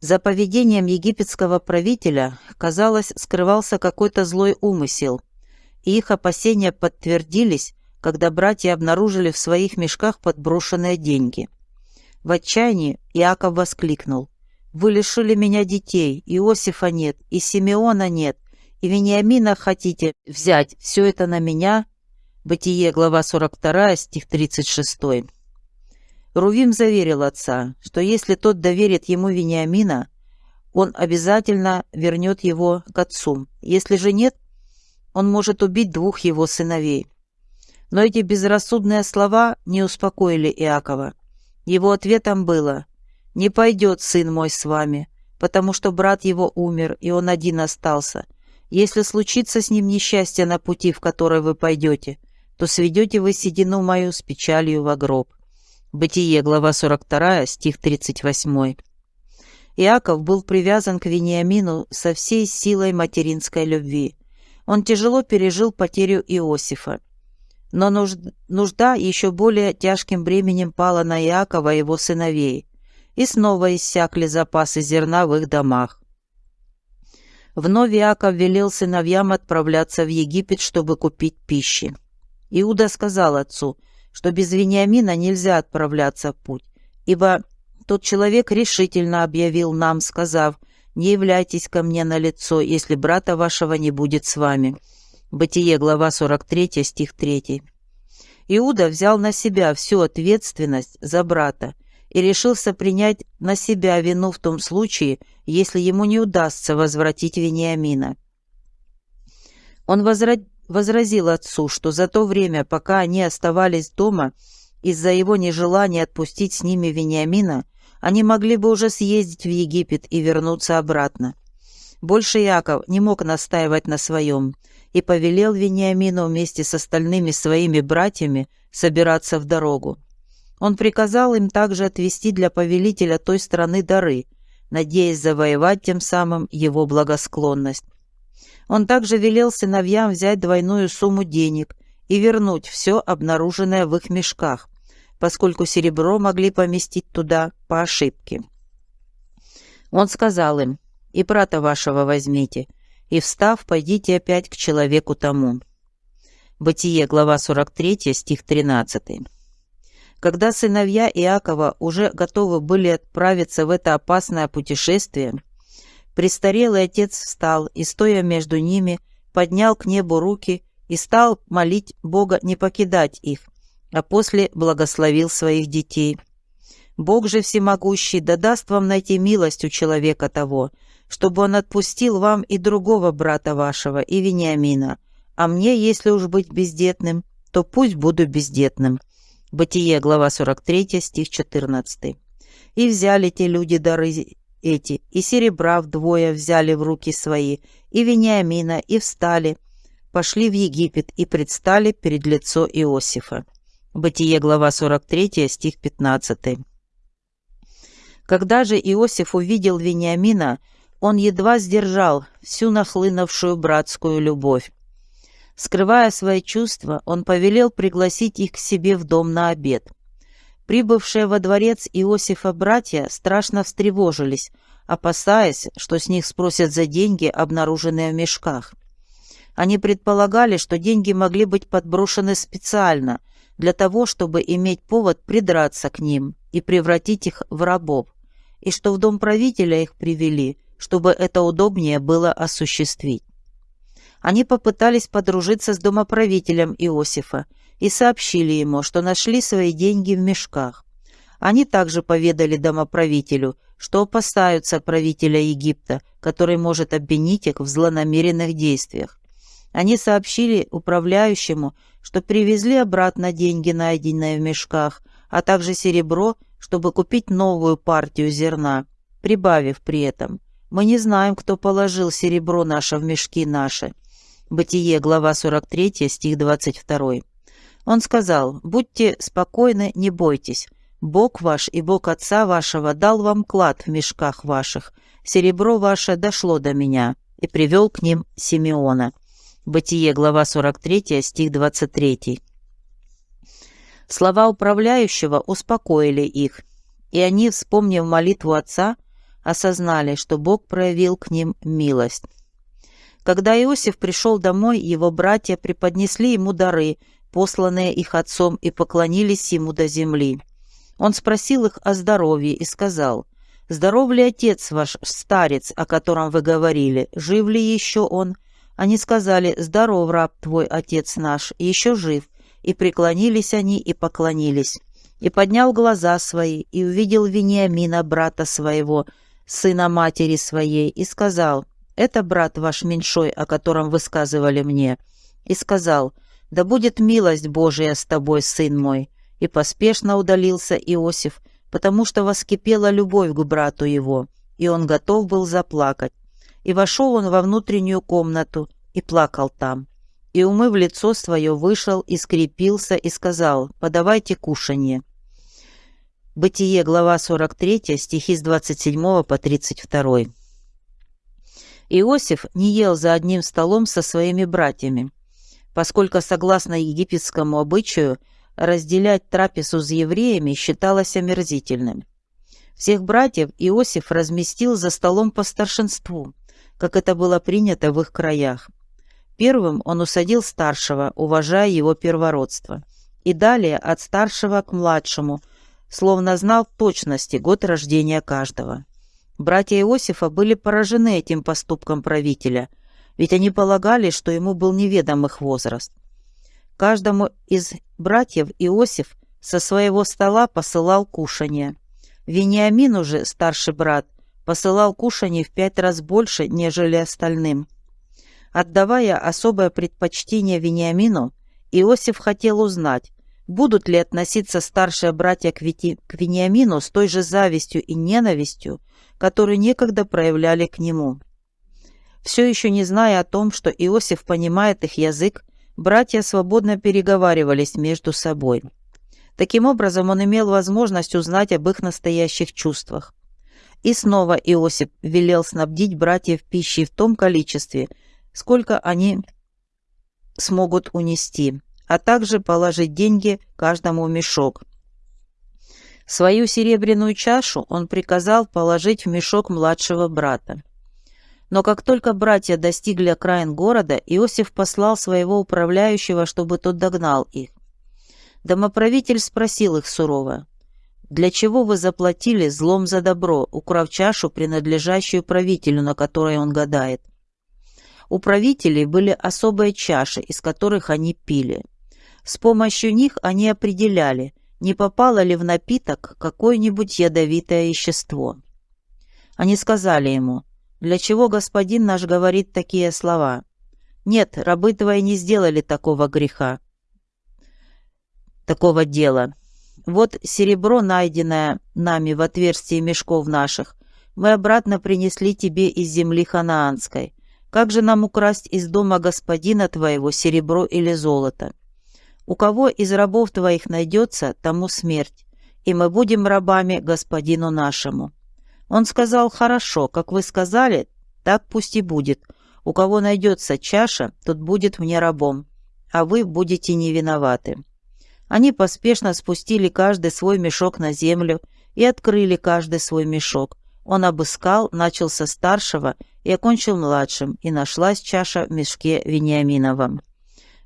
За поведением египетского правителя, казалось, скрывался какой-то злой умысел, и их опасения подтвердились, когда братья обнаружили в своих мешках подброшенные деньги. В отчаянии Иаков воскликнул. «Вы лишили меня детей, Иосифа нет, и Симеона нет, и Вениамина хотите взять, все это на меня?» Бытие, глава 42, стих 36. Рувим заверил отца, что если тот доверит ему Вениамина, он обязательно вернет его к отцу. Если же нет, он может убить двух его сыновей. Но эти безрассудные слова не успокоили Иакова. Его ответом было «Не пойдет сын мой с вами, потому что брат его умер, и он один остался. Если случится с ним несчастье на пути, в который вы пойдете, то сведете вы седину мою с печалью во гроб». Бытие, глава 42, стих 38. Иаков был привязан к Вениамину со всей силой материнской любви. Он тяжело пережил потерю Иосифа. Но нужда еще более тяжким бременем пала на Иакова и его сыновей, и снова иссякли запасы зерна в их домах. Вновь Иаков велел сыновьям отправляться в Египет, чтобы купить пищи. Иуда сказал отцу, что без Вениамина нельзя отправляться в путь, ибо тот человек решительно объявил нам, сказав, «Не являйтесь ко мне на лицо, если брата вашего не будет с вами». Бытие, глава 43, стих 3. Иуда взял на себя всю ответственность за брата и решился принять на себя вину в том случае, если ему не удастся возвратить Вениамина. Он возра... возразил отцу, что за то время, пока они оставались дома, из-за его нежелания отпустить с ними Вениамина, они могли бы уже съездить в Египет и вернуться обратно. Больше Яков не мог настаивать на своем и повелел Вениамину вместе с остальными своими братьями собираться в дорогу. Он приказал им также отвести для повелителя той страны дары, надеясь завоевать тем самым его благосклонность. Он также велел сыновьям взять двойную сумму денег и вернуть все обнаруженное в их мешках, поскольку серебро могли поместить туда по ошибке. Он сказал им, «И брата вашего возьмите, и, встав, пойдите опять к человеку тому». Бытие, глава 43, стих 13. Когда сыновья Иакова уже готовы были отправиться в это опасное путешествие, престарелый отец встал и, стоя между ними, поднял к небу руки и стал молить Бога не покидать их, а после благословил своих детей. Бог же всемогущий да даст вам найти милость у человека того, чтобы он отпустил вам и другого брата вашего, и Вениамина, а мне, если уж быть бездетным, то пусть буду бездетным». Бытие, глава 43, стих 14. «И взяли те люди дары эти, и серебра вдвое взяли в руки свои, и Вениамина, и встали, пошли в Египет и предстали перед лицо Иосифа». Бытие, глава 43, стих 15. Когда же Иосиф увидел Вениамина, он едва сдержал всю нахлынувшую братскую любовь. Скрывая свои чувства, он повелел пригласить их к себе в дом на обед. Прибывшие во дворец Иосифа братья страшно встревожились, опасаясь, что с них спросят за деньги, обнаруженные в мешках. Они предполагали, что деньги могли быть подброшены специально для того, чтобы иметь повод придраться к ним и превратить их в рабов, и что в дом правителя их привели – чтобы это удобнее было осуществить. Они попытались подружиться с домоправителем Иосифа и сообщили ему, что нашли свои деньги в мешках. Они также поведали домоправителю, что опасаются правителя Египта, который может обвинить их в злонамеренных действиях. Они сообщили управляющему, что привезли обратно деньги, найденные в мешках, а также серебро, чтобы купить новую партию зерна, прибавив при этом мы не знаем, кто положил серебро наше в мешки наши». Бытие, глава 43, стих 22. Он сказал, «Будьте спокойны, не бойтесь. Бог ваш и Бог Отца вашего дал вам клад в мешках ваших. Серебро ваше дошло до меня» и привел к ним Симеона. Бытие, глава 43, стих 23. Слова управляющего успокоили их, и они, вспомнив молитву отца, осознали, что Бог проявил к ним милость. Когда Иосиф пришел домой, его братья преподнесли ему дары, посланные их отцом, и поклонились ему до земли. Он спросил их о здоровье и сказал, «Здоров ли отец ваш, старец, о котором вы говорили? Жив ли еще он?» Они сказали, «Здоров, раб твой, отец наш, еще жив». И преклонились они и поклонились. И поднял глаза свои, и увидел Вениамина, брата своего, сына матери своей, и сказал, «Это брат ваш меньшой, о котором вы сказывали мне». И сказал, «Да будет милость Божия с тобой, сын мой». И поспешно удалился Иосиф, потому что воскипела любовь к брату его, и он готов был заплакать. И вошел он во внутреннюю комнату и плакал там. И, умыв лицо свое, вышел и скрепился и сказал, «Подавайте кушанье». Бытие, глава 43, стихи с 27 по 32. Иосиф не ел за одним столом со своими братьями, поскольку, согласно египетскому обычаю, разделять трапезу с евреями считалось омерзительным. Всех братьев Иосиф разместил за столом по старшинству, как это было принято в их краях. Первым он усадил старшего, уважая его первородство, и далее от старшего к младшему – словно знал в точности год рождения каждого. Братья Иосифа были поражены этим поступком правителя, ведь они полагали, что ему был неведом их возраст. Каждому из братьев Иосиф со своего стола посылал кушанье. Вениамин уже, старший брат, посылал кушанье в пять раз больше, нежели остальным. Отдавая особое предпочтение Вениамину, Иосиф хотел узнать, Будут ли относиться старшие братья к, Вити, к Вениамину с той же завистью и ненавистью, которую некогда проявляли к нему? Все еще не зная о том, что Иосиф понимает их язык, братья свободно переговаривались между собой. Таким образом, он имел возможность узнать об их настоящих чувствах. И снова Иосиф велел снабдить братьев пищей в том количестве, сколько они смогут унести а также положить деньги каждому в мешок. Свою серебряную чашу он приказал положить в мешок младшего брата. Но как только братья достигли окраин города, Иосиф послал своего управляющего, чтобы тот догнал их. Домоправитель спросил их сурово, «Для чего вы заплатили злом за добро, украв чашу, принадлежащую правителю, на которой он гадает?» У правителей были особые чаши, из которых они пили. С помощью них они определяли, не попало ли в напиток какое-нибудь ядовитое вещество. Они сказали ему, «Для чего господин наш говорит такие слова? Нет, рабы твои не сделали такого греха, такого дела. Вот серебро, найденное нами в отверстии мешков наших, мы обратно принесли тебе из земли ханаанской. Как же нам украсть из дома господина твоего серебро или золото?» У кого из рабов твоих найдется, тому смерть, и мы будем рабами господину нашему». Он сказал, «Хорошо, как вы сказали, так пусть и будет. У кого найдется чаша, тот будет мне рабом, а вы будете не виноваты». Они поспешно спустили каждый свой мешок на землю и открыли каждый свой мешок. Он обыскал, начал со старшего и окончил младшим, и нашлась чаша в мешке Вениаминовом.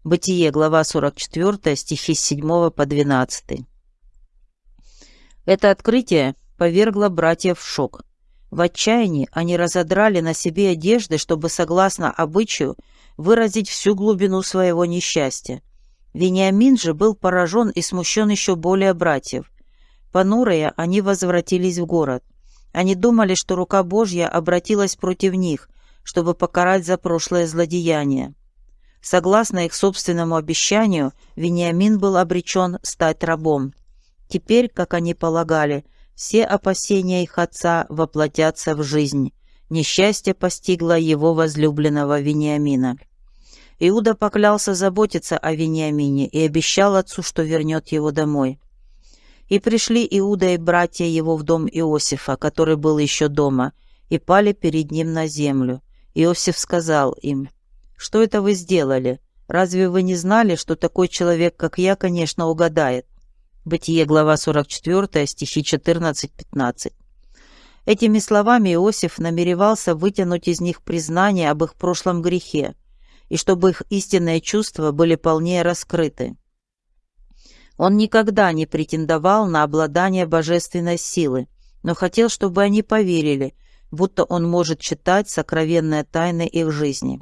Бытие, глава 44, стихи с 7 по 12. Это открытие повергло братьев в шок. В отчаянии они разодрали на себе одежды, чтобы, согласно обычаю, выразить всю глубину своего несчастья. Вениамин же был поражен и смущен еще более братьев. Понурые, они возвратились в город. Они думали, что рука Божья обратилась против них, чтобы покарать за прошлое злодеяние. Согласно их собственному обещанию, Вениамин был обречен стать рабом. Теперь, как они полагали, все опасения их отца воплотятся в жизнь. Несчастье постигло его возлюбленного Вениамина. Иуда поклялся заботиться о Вениамине и обещал отцу, что вернет его домой. И пришли Иуда и братья его в дом Иосифа, который был еще дома, и пали перед ним на землю. Иосиф сказал им, что это вы сделали? Разве вы не знали, что такой человек, как я, конечно, угадает? Бытие, глава 44, стихи 14-15. Этими словами Иосиф намеревался вытянуть из них признание об их прошлом грехе, и чтобы их истинные чувства были полнее раскрыты. Он никогда не претендовал на обладание божественной силы, но хотел, чтобы они поверили, будто он может читать сокровенные тайны их жизни.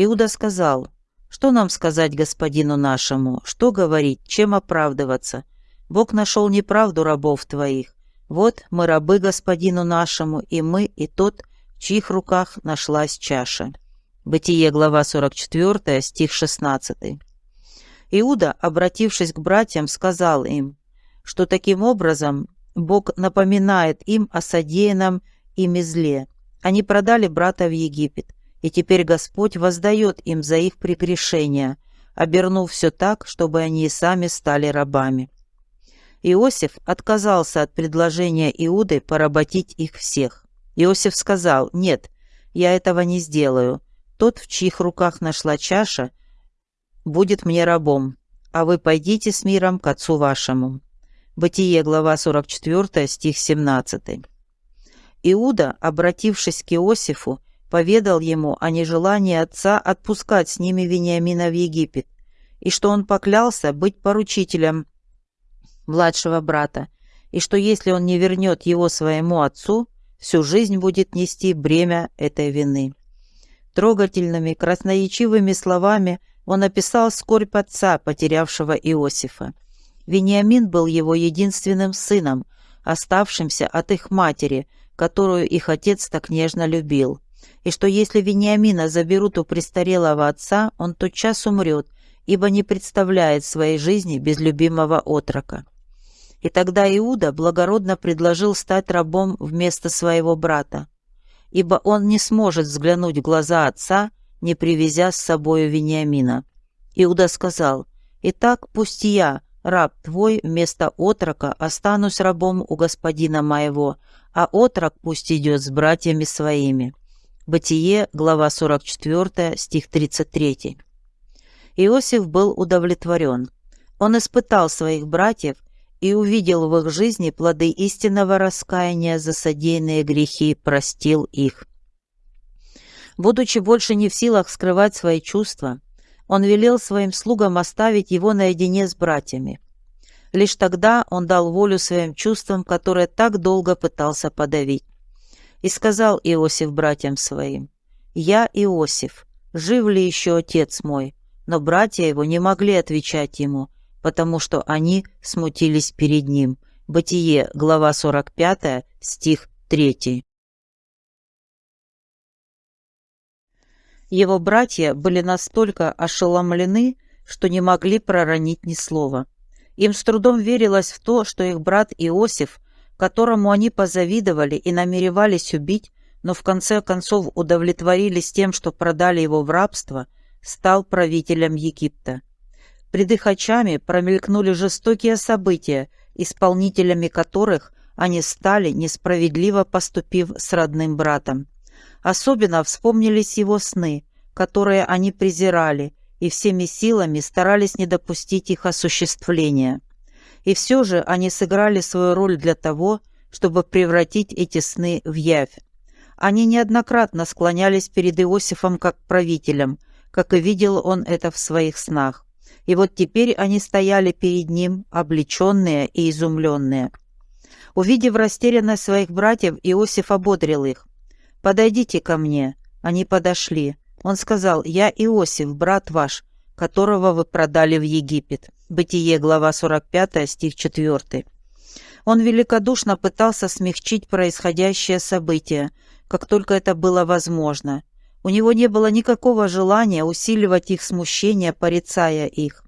Иуда сказал, «Что нам сказать господину нашему? Что говорить? Чем оправдываться? Бог нашел неправду рабов твоих. Вот мы рабы господину нашему, и мы, и тот, в чьих руках нашлась чаша». Бытие, глава 44, стих 16. Иуда, обратившись к братьям, сказал им, что таким образом Бог напоминает им о содеянном ими зле. Они продали брата в Египет, и теперь Господь воздает им за их прегрешения, обернув все так, чтобы они и сами стали рабами. Иосиф отказался от предложения Иуды поработить их всех. Иосиф сказал, «Нет, я этого не сделаю. Тот, в чьих руках нашла чаша, будет мне рабом, а вы пойдите с миром к отцу вашему». Бытие, глава 44, стих 17. Иуда, обратившись к Иосифу, поведал ему о нежелании отца отпускать с ними Вениамина в Египет, и что он поклялся быть поручителем младшего брата, и что если он не вернет его своему отцу, всю жизнь будет нести бремя этой вины. Трогательными, красноречивыми словами он описал скорбь отца, потерявшего Иосифа. Вениамин был его единственным сыном, оставшимся от их матери, которую их отец так нежно любил, и что если Вениамина заберут у престарелого отца, он тотчас умрет, ибо не представляет своей жизни без любимого отрока. И тогда Иуда благородно предложил стать рабом вместо своего брата, ибо он не сможет взглянуть в глаза отца, не привезя с собою Вениамина. Иуда сказал, «Итак, пусть я, раб твой, вместо отрока останусь рабом у господина моего, а отрок пусть идет с братьями своими». Бытие, глава 44, стих 33. Иосиф был удовлетворен. Он испытал своих братьев и увидел в их жизни плоды истинного раскаяния за содеянные грехи, простил их. Будучи больше не в силах скрывать свои чувства, он велел своим слугам оставить его наедине с братьями. Лишь тогда он дал волю своим чувствам, которые так долго пытался подавить. И сказал Иосиф братьям своим, «Я Иосиф, жив ли еще отец мой?» Но братья его не могли отвечать ему, потому что они смутились перед ним. Бытие, глава 45, стих 3. Его братья были настолько ошеломлены, что не могли проронить ни слова. Им с трудом верилось в то, что их брат Иосиф, которому они позавидовали и намеревались убить, но в конце концов удовлетворились тем, что продали его в рабство, стал правителем Египта. Пред их очами промелькнули жестокие события, исполнителями которых они стали, несправедливо поступив с родным братом. Особенно вспомнились его сны, которые они презирали, и всеми силами старались не допустить их осуществления. И все же они сыграли свою роль для того, чтобы превратить эти сны в явь. Они неоднократно склонялись перед Иосифом как правителем, как и видел он это в своих снах. И вот теперь они стояли перед ним, облеченные и изумленные. Увидев растерянность своих братьев, Иосиф ободрил их. «Подойдите ко мне». Они подошли. Он сказал, «Я Иосиф, брат ваш, которого вы продали в Египет». Бытие, глава 45, стих 4. Он великодушно пытался смягчить происходящее событие, как только это было возможно. У него не было никакого желания усиливать их смущение, порицая их.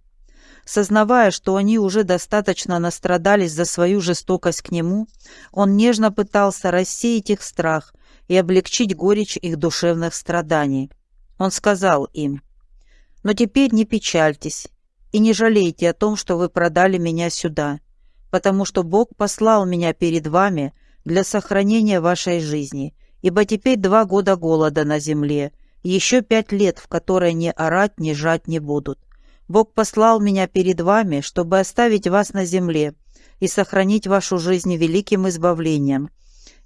Сознавая, что они уже достаточно настрадались за свою жестокость к нему, он нежно пытался рассеять их страх и облегчить горечь их душевных страданий. Он сказал им, «Но теперь не печальтесь и не жалейте о том, что вы продали меня сюда, потому что Бог послал меня перед вами для сохранения вашей жизни, ибо теперь два года голода на земле, еще пять лет, в которые ни орать, ни жать не будут. Бог послал меня перед вами, чтобы оставить вас на земле и сохранить вашу жизнь великим избавлением.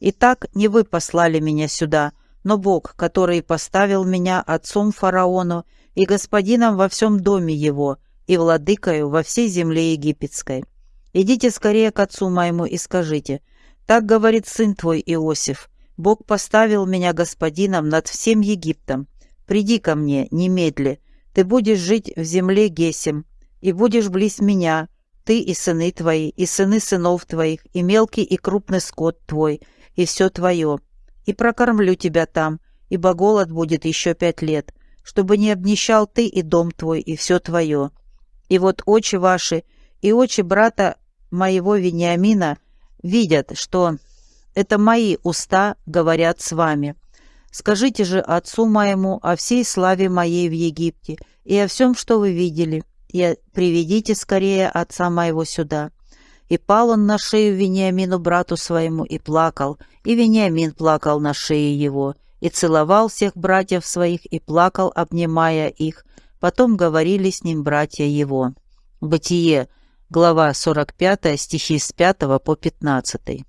Итак, не вы послали меня сюда, но Бог, который поставил меня отцом фараону и господином во всем доме его и владыкою во всей земле египетской. Идите скорее к отцу моему и скажите, так говорит сын твой Иосиф, Бог поставил меня господином над всем Египтом. Приди ко мне, немедли. Ты будешь жить в земле Гесем, и будешь близ меня, ты и сыны твои, и сыны сынов твоих, и мелкий и крупный скот твой, и все твое. И прокормлю тебя там, ибо голод будет еще пять лет, чтобы не обнищал ты и дом твой, и все твое. И вот очи ваши и очи брата моего Вениамина видят, что это мои уста говорят с вами. Скажите же отцу моему о всей славе моей в Египте и о всем, что вы видели, и приведите скорее отца моего сюда. И пал он на шею Вениамину, брату своему, и плакал, и Вениамин плакал на шее его, и целовал всех братьев своих, и плакал, обнимая их. Потом говорили с ним братья его. Бытие, глава 45, стихи с 5 по 15.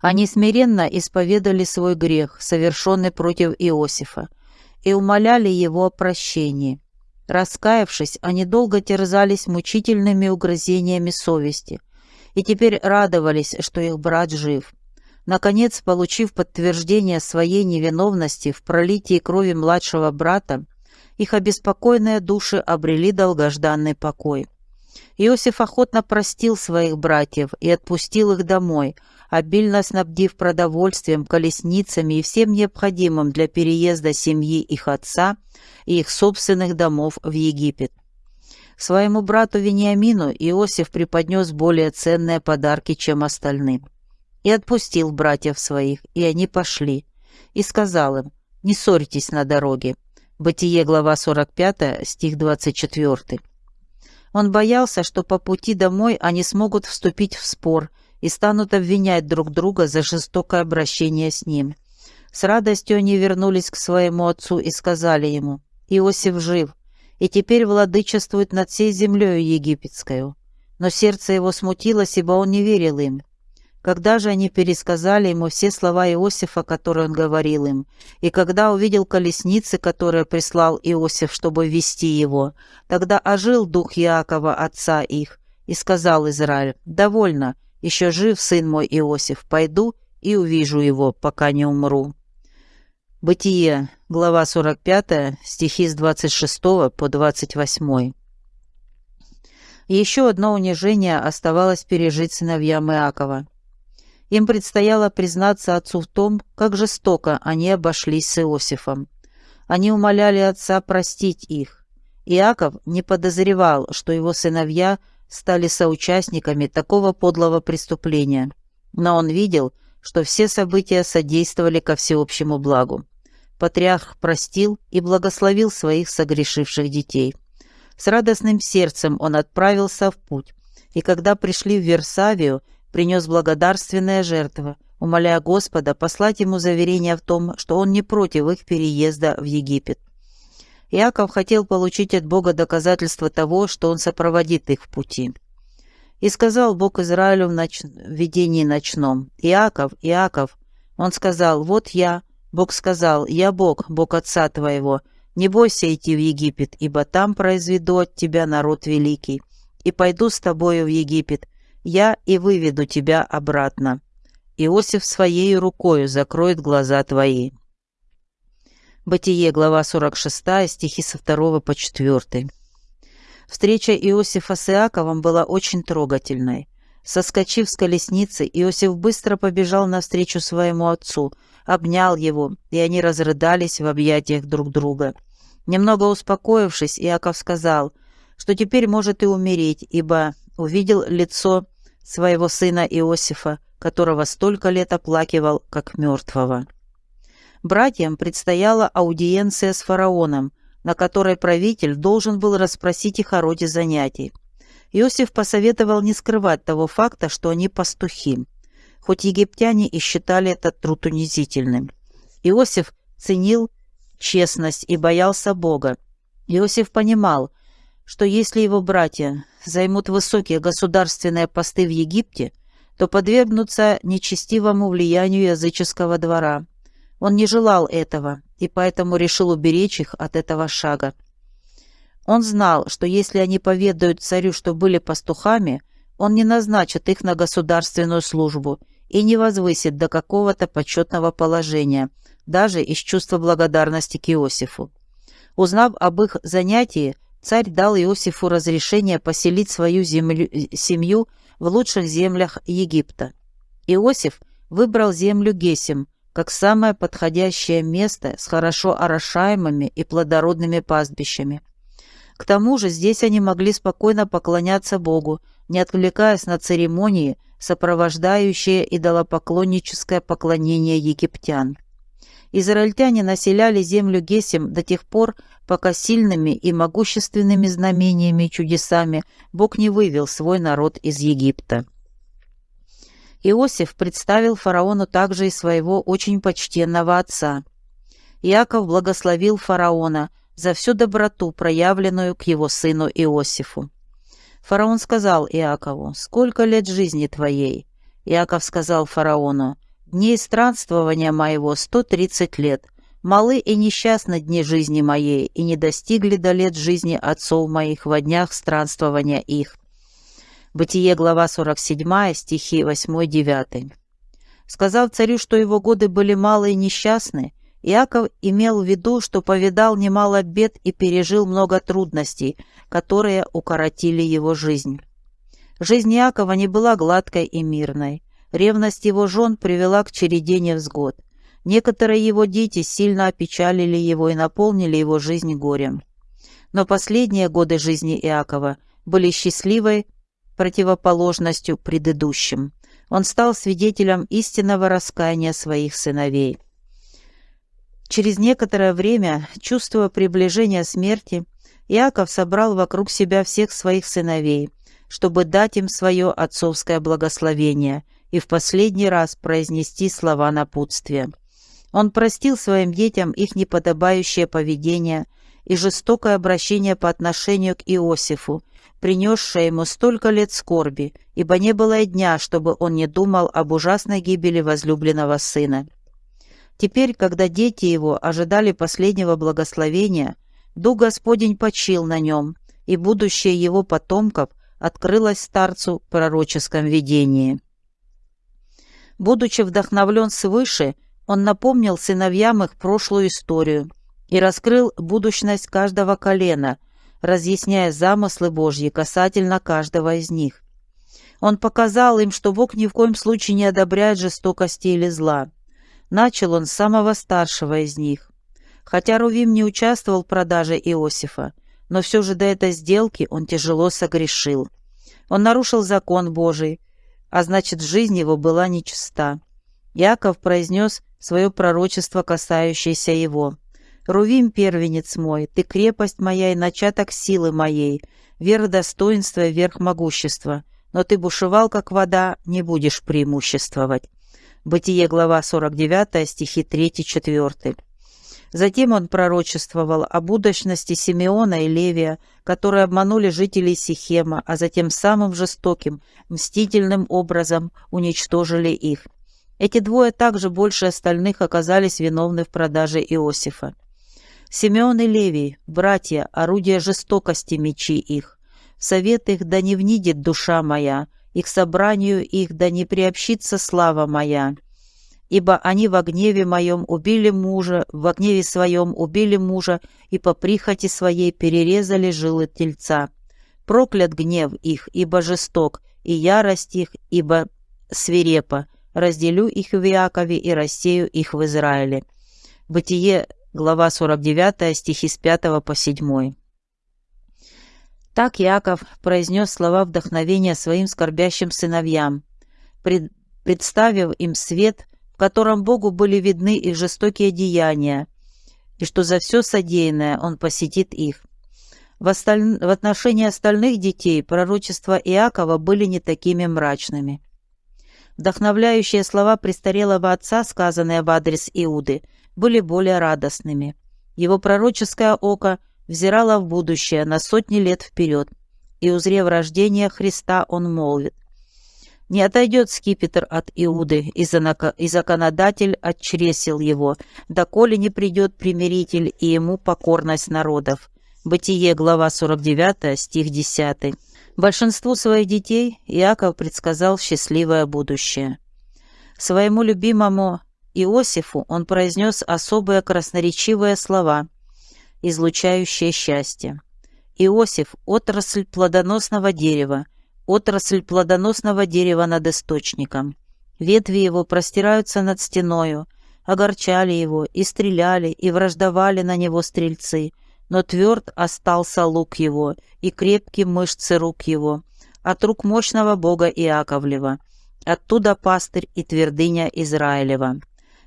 Они смиренно исповедали свой грех, совершенный против Иосифа, и умоляли его о прощении. Раскаявшись, они долго терзались мучительными угрызениями совести и теперь радовались, что их брат жив. Наконец, получив подтверждение своей невиновности в пролитии крови младшего брата, их обеспокоенные души обрели долгожданный покой. Иосиф охотно простил своих братьев и отпустил их домой, обильно снабдив продовольствием, колесницами и всем необходимым для переезда семьи их отца и их собственных домов в Египет. Своему брату Вениамину Иосиф преподнес более ценные подарки, чем остальным. И отпустил братьев своих, и они пошли. И сказал им, не ссорьтесь на дороге. Бытие, глава 45, стих 24. Он боялся, что по пути домой они смогут вступить в спор и станут обвинять друг друга за жестокое обращение с ним. С радостью они вернулись к своему отцу и сказали ему, «Иосиф жив, и теперь владычествует над всей землею египетскою». Но сердце его смутилось, ибо он не верил им. Когда же они пересказали ему все слова Иосифа, которые он говорил им, и когда увидел колесницы, которые прислал Иосиф, чтобы вести его, тогда ожил дух Иакова, отца их, и сказал Израиль, «Довольно, еще жив сын мой Иосиф, пойду и увижу его, пока не умру». Бытие, глава 45, стихи с 26 по 28. Еще одно унижение оставалось пережить сыновьям Иакова. Им предстояло признаться отцу в том, как жестоко они обошлись с Иосифом. Они умоляли отца простить их. Иаков не подозревал, что его сыновья стали соучастниками такого подлого преступления, но он видел, что все события содействовали ко всеобщему благу патриарх простил и благословил своих согрешивших детей. С радостным сердцем он отправился в путь, и когда пришли в Версавию, принес благодарственные жертвы, умоляя Господа послать ему заверение в том, что он не против их переезда в Египет. Иаков хотел получить от Бога доказательство того, что он сопроводит их в пути. И сказал Бог Израилю в, ноч... в видении ночном, «Иаков, Иаков». Он сказал, «Вот я». Бог сказал, «Я Бог, Бог отца твоего, не бойся идти в Египет, ибо там произведу от тебя народ великий, и пойду с тобою в Египет, я и выведу тебя обратно. Иосиф своей рукою закроет глаза твои». Бытие, глава 46, стихи со 2 по 4. Встреча Иосифа с Иаковом была очень трогательной. Соскочив с колесницы, Иосиф быстро побежал навстречу своему отцу, обнял его, и они разрыдались в объятиях друг друга. Немного успокоившись, Иаков сказал, что теперь может и умереть, ибо увидел лицо своего сына Иосифа, которого столько лет оплакивал, как мертвого. Братьям предстояла аудиенция с фараоном, на которой правитель должен был расспросить их о роде занятий. Иосиф посоветовал не скрывать того факта, что они пастухи, хоть египтяне и считали этот труд унизительным. Иосиф ценил честность и боялся Бога. Иосиф понимал, что если его братья займут высокие государственные посты в Египте, то подвергнутся нечестивому влиянию языческого двора. Он не желал этого и поэтому решил уберечь их от этого шага. Он знал, что если они поведают царю, что были пастухами, он не назначит их на государственную службу и не возвысит до какого-то почетного положения, даже из чувства благодарности к Иосифу. Узнав об их занятии, царь дал Иосифу разрешение поселить свою землю, семью в лучших землях Египта. Иосиф выбрал землю Гесим как самое подходящее место с хорошо орошаемыми и плодородными пастбищами – к тому же здесь они могли спокойно поклоняться Богу, не отвлекаясь на церемонии, сопровождающие идолопоклонническое поклонение египтян. Израильтяне населяли землю Гесим до тех пор, пока сильными и могущественными знамениями и чудесами Бог не вывел свой народ из Египта. Иосиф представил фараону также и своего очень почтенного отца. Иаков благословил фараона за всю доброту, проявленную к его сыну Иосифу. Фараон сказал Иакову, «Сколько лет жизни твоей?» Иаков сказал фараону, «Дней странствования моего сто тридцать лет. Малы и несчастны дни жизни моей, и не достигли до лет жизни отцов моих во днях странствования их». Бытие, глава 47, стихи 8-9. Сказав царю, что его годы были малы и несчастны, Иаков имел в виду, что повидал немало бед и пережил много трудностей, которые укоротили его жизнь. Жизнь Иакова не была гладкой и мирной. Ревность его жен привела к череде невзгод. Некоторые его дети сильно опечалили его и наполнили его жизнь горем. Но последние годы жизни Иакова были счастливой противоположностью предыдущим. Он стал свидетелем истинного раскаяния своих сыновей. Через некоторое время, чувствуя приближение смерти, Иаков собрал вокруг себя всех своих сыновей, чтобы дать им свое отцовское благословение и в последний раз произнести слова напутствия. Он простил своим детям их неподобающее поведение и жестокое обращение по отношению к Иосифу, принесшее ему столько лет скорби, ибо не было и дня, чтобы он не думал об ужасной гибели возлюбленного сына. Теперь, когда дети его ожидали последнего благословения, Дух Господень почил на нем, и будущее его потомков открылось старцу в пророческом видении. Будучи вдохновлен свыше, он напомнил сыновьям их прошлую историю и раскрыл будущность каждого колена, разъясняя замыслы Божьи касательно каждого из них. Он показал им, что Бог ни в коем случае не одобряет жестокости или зла. Начал он с самого старшего из них. Хотя Рувим не участвовал в продаже Иосифа, но все же до этой сделки он тяжело согрешил. Он нарушил закон Божий, а значит, жизнь его была нечиста. Яков произнес свое пророчество, касающееся его. «Рувим, первенец мой, ты крепость моя и начаток силы моей, вера достоинства и верх могущества, но ты бушевал, как вода, не будешь преимуществовать». Бытие, глава 49, стихи 3-4. Затем он пророчествовал о будущности Симеона и Левия, которые обманули жителей Сихема, а затем самым жестоким, мстительным образом уничтожили их. Эти двое также больше остальных оказались виновны в продаже Иосифа. Симеон и Левий, братья, орудия жестокости мечи их. Совет их да не внидит душа моя, и к собранию их да не приобщится слава моя. Ибо они в гневе моем убили мужа, в гневе своем убили мужа, и по прихоти своей перерезали жилы тельца. Проклят гнев их, ибо жесток, и ярость их, ибо свирепа. Разделю их в Иакове и рассею их в Израиле». Бытие, глава 49, стихи с 5 по 7. Так Яков произнес слова вдохновения своим скорбящим сыновьям, пред, представив им свет, котором Богу были видны их жестокие деяния, и что за все содеянное Он посетит их. В, осталь... в отношении остальных детей пророчества Иакова были не такими мрачными. Вдохновляющие слова престарелого отца, сказанные в адрес Иуды, были более радостными. Его пророческое око – взирала в будущее на сотни лет вперед, и, узрев рождение Христа, он молвит, «Не отойдет скипетр от Иуды, и законодатель отчресил его, доколе не придет примиритель и ему покорность народов». Бытие, глава 49, стих 10. Большинству своих детей Иаков предсказал счастливое будущее. Своему любимому Иосифу он произнес особые красноречивые слова – излучающее счастье. Иосиф – отрасль плодоносного дерева, отрасль плодоносного дерева над источником. Ветви его простираются над стеною, огорчали его, и стреляли, и враждовали на него стрельцы, но тверд остался лук его, и крепкие мышцы рук его, от рук мощного бога Иаковлева, оттуда пастырь и твердыня Израилева.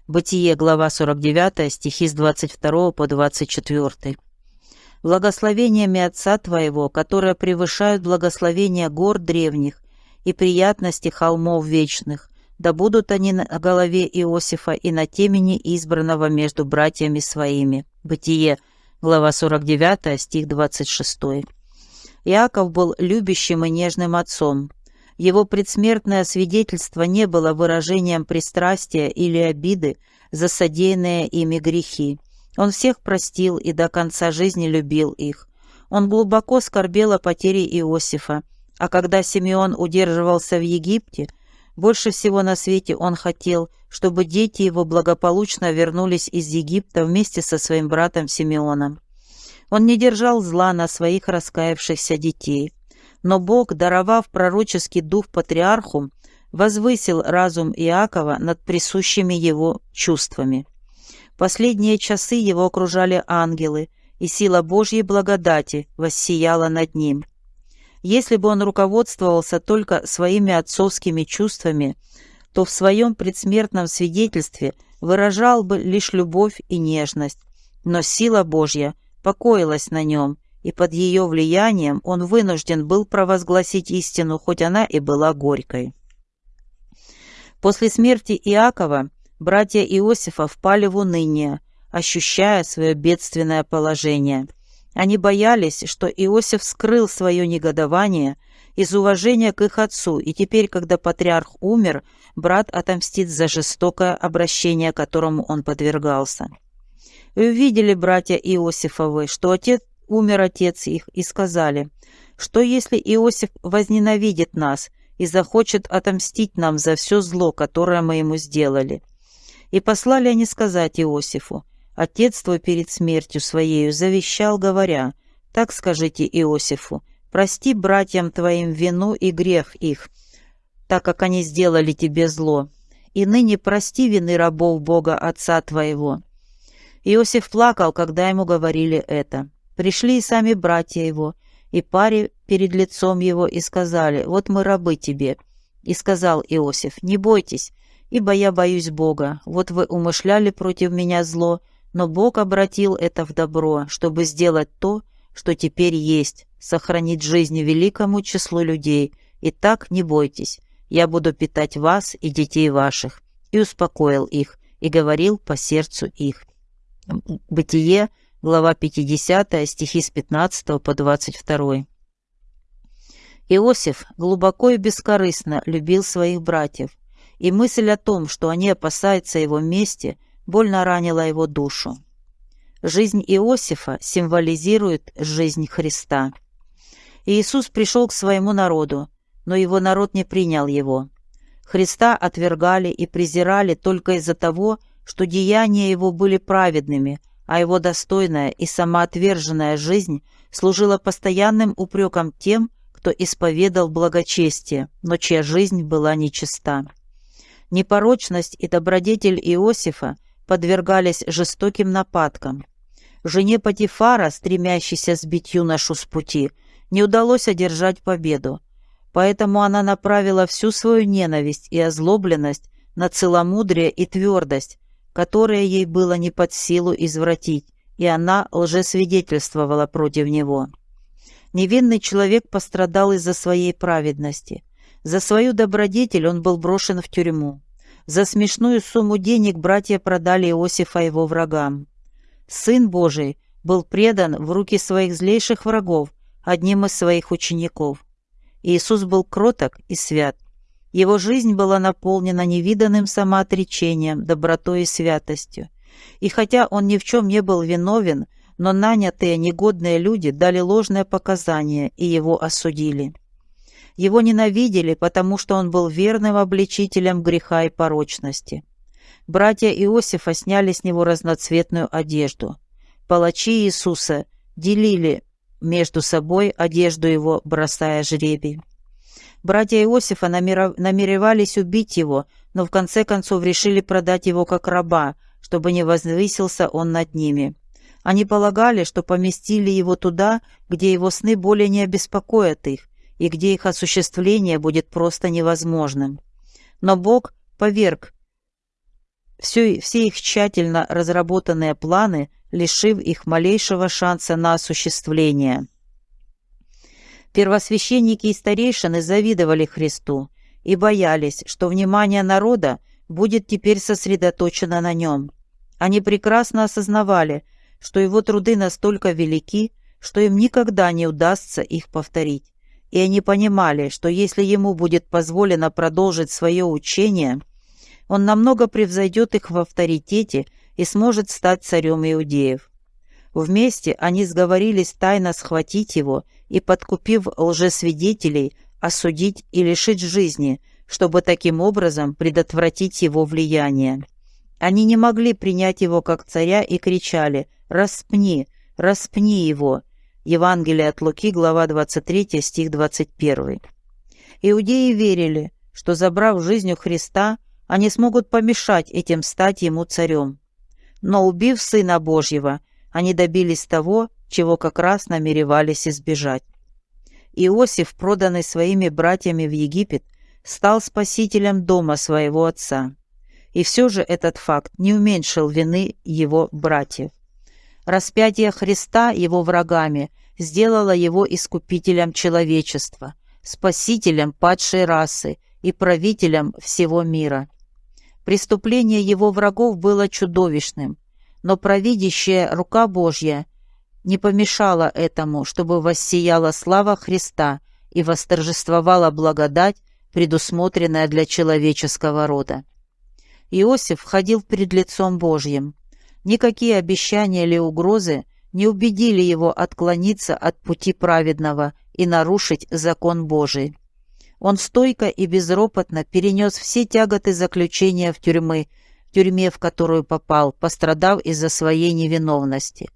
Бытие, глава 49, стихи с 22 по 24. «Благословениями Отца Твоего, которые превышают благословения гор древних и приятности холмов вечных, да будут они на голове Иосифа и на темени избранного между братьями своими». Бытие, глава 49, стих 26. Иаков был любящим и нежным отцом. Его предсмертное свидетельство не было выражением пристрастия или обиды за содеянные ими грехи. Он всех простил и до конца жизни любил их. Он глубоко скорбел о потере Иосифа, а когда Симеон удерживался в Египте, больше всего на свете он хотел, чтобы дети его благополучно вернулись из Египта вместе со своим братом Симеоном. Он не держал зла на своих раскаявшихся детей. Но Бог, даровав пророческий дух патриарху, возвысил разум Иакова над присущими его чувствами. Последние часы его окружали ангелы, и сила Божьей благодати воссияла над ним. Если бы он руководствовался только своими отцовскими чувствами, то в своем предсмертном свидетельстве выражал бы лишь любовь и нежность, но сила Божья – покоилась на нем, и под ее влиянием он вынужден был провозгласить истину, хоть она и была горькой. После смерти Иакова братья Иосифа впали в уныние, ощущая свое бедственное положение. Они боялись, что Иосиф скрыл свое негодование из уважения к их отцу, и теперь, когда патриарх умер, брат отомстит за жестокое обращение, которому он подвергался. И увидели братья Иосифовы, что отец умер отец их, и сказали, что если Иосиф возненавидит нас и захочет отомстить нам за все зло, которое мы ему сделали. И послали они сказать Иосифу, отец твой перед смертью своею завещал, говоря, так скажите Иосифу, прости братьям твоим вину и грех их, так как они сделали тебе зло, и ныне прости вины рабов Бога Отца твоего, Иосиф плакал, когда ему говорили это. Пришли и сами братья его, и паре перед лицом его, и сказали, «Вот мы рабы тебе». И сказал Иосиф, «Не бойтесь, ибо я боюсь Бога. Вот вы умышляли против меня зло, но Бог обратил это в добро, чтобы сделать то, что теперь есть, сохранить жизнь великому числу людей. И так не бойтесь, я буду питать вас и детей ваших». И успокоил их, и говорил по сердцу их. Бытие, глава 50, стихи с 15 по 22. Иосиф глубоко и бескорыстно любил своих братьев, и мысль о том, что они опасаются его мести, больно ранила его душу. Жизнь Иосифа символизирует жизнь Христа. Иисус пришел к своему народу, но его народ не принял его. Христа отвергали и презирали только из-за того, что деяния его были праведными, а его достойная и самоотверженная жизнь служила постоянным упреком тем, кто исповедал благочестие, но чья жизнь была нечиста. Непорочность и добродетель Иосифа подвергались жестоким нападкам. Жене Патифара, стремящейся сбить юношу с пути, не удалось одержать победу, поэтому она направила всю свою ненависть и озлобленность на целомудрие и твердость, которое ей было не под силу извратить, и она лжесвидетельствовала против него. Невинный человек пострадал из-за своей праведности. За свою добродетель он был брошен в тюрьму. За смешную сумму денег братья продали Иосифа его врагам. Сын Божий был предан в руки своих злейших врагов, одним из своих учеников. Иисус был кроток и свят. Его жизнь была наполнена невиданным самоотречением, добротой и святостью. И хотя он ни в чем не был виновен, но нанятые негодные люди дали ложное показание и его осудили. Его ненавидели, потому что он был верным обличителем греха и порочности. Братья Иосифа сняли с него разноцветную одежду. Палачи Иисуса делили между собой одежду его, бросая жребий. Братья Иосифа намеревались убить его, но в конце концов решили продать его как раба, чтобы не возвысился он над ними. Они полагали, что поместили его туда, где его сны более не обеспокоят их, и где их осуществление будет просто невозможным. Но Бог поверг все, все их тщательно разработанные планы, лишив их малейшего шанса на осуществление. Первосвященники и старейшины завидовали Христу и боялись, что внимание народа будет теперь сосредоточено на нем. Они прекрасно осознавали, что его труды настолько велики, что им никогда не удастся их повторить. И они понимали, что если ему будет позволено продолжить свое учение, он намного превзойдет их в авторитете и сможет стать царем иудеев. Вместе они сговорились тайно схватить его и, подкупив лжесвидетелей, осудить и лишить жизни, чтобы таким образом предотвратить его влияние. Они не могли принять его как царя и кричали «Распни! Распни его!» Евангелие от Луки, глава 23, стих 21. Иудеи верили, что, забрав жизнь у Христа, они смогут помешать этим стать ему царем. Но убив Сына Божьего, они добились того, чего как раз намеревались избежать. Иосиф, проданный своими братьями в Египет, стал спасителем дома своего отца. И все же этот факт не уменьшил вины его братьев. Распятие Христа его врагами сделало его искупителем человечества, спасителем падшей расы и правителем всего мира. Преступление его врагов было чудовищным, но провидящая рука Божья не помешала этому, чтобы воссияла слава Христа и восторжествовала благодать, предусмотренная для человеческого рода. Иосиф ходил пред лицом Божьим. Никакие обещания или угрозы не убедили его отклониться от пути праведного и нарушить закон Божий. Он стойко и безропотно перенес все тяготы заключения в тюрьмы, тюрьме, в которую попал, пострадав из-за своей невиновности.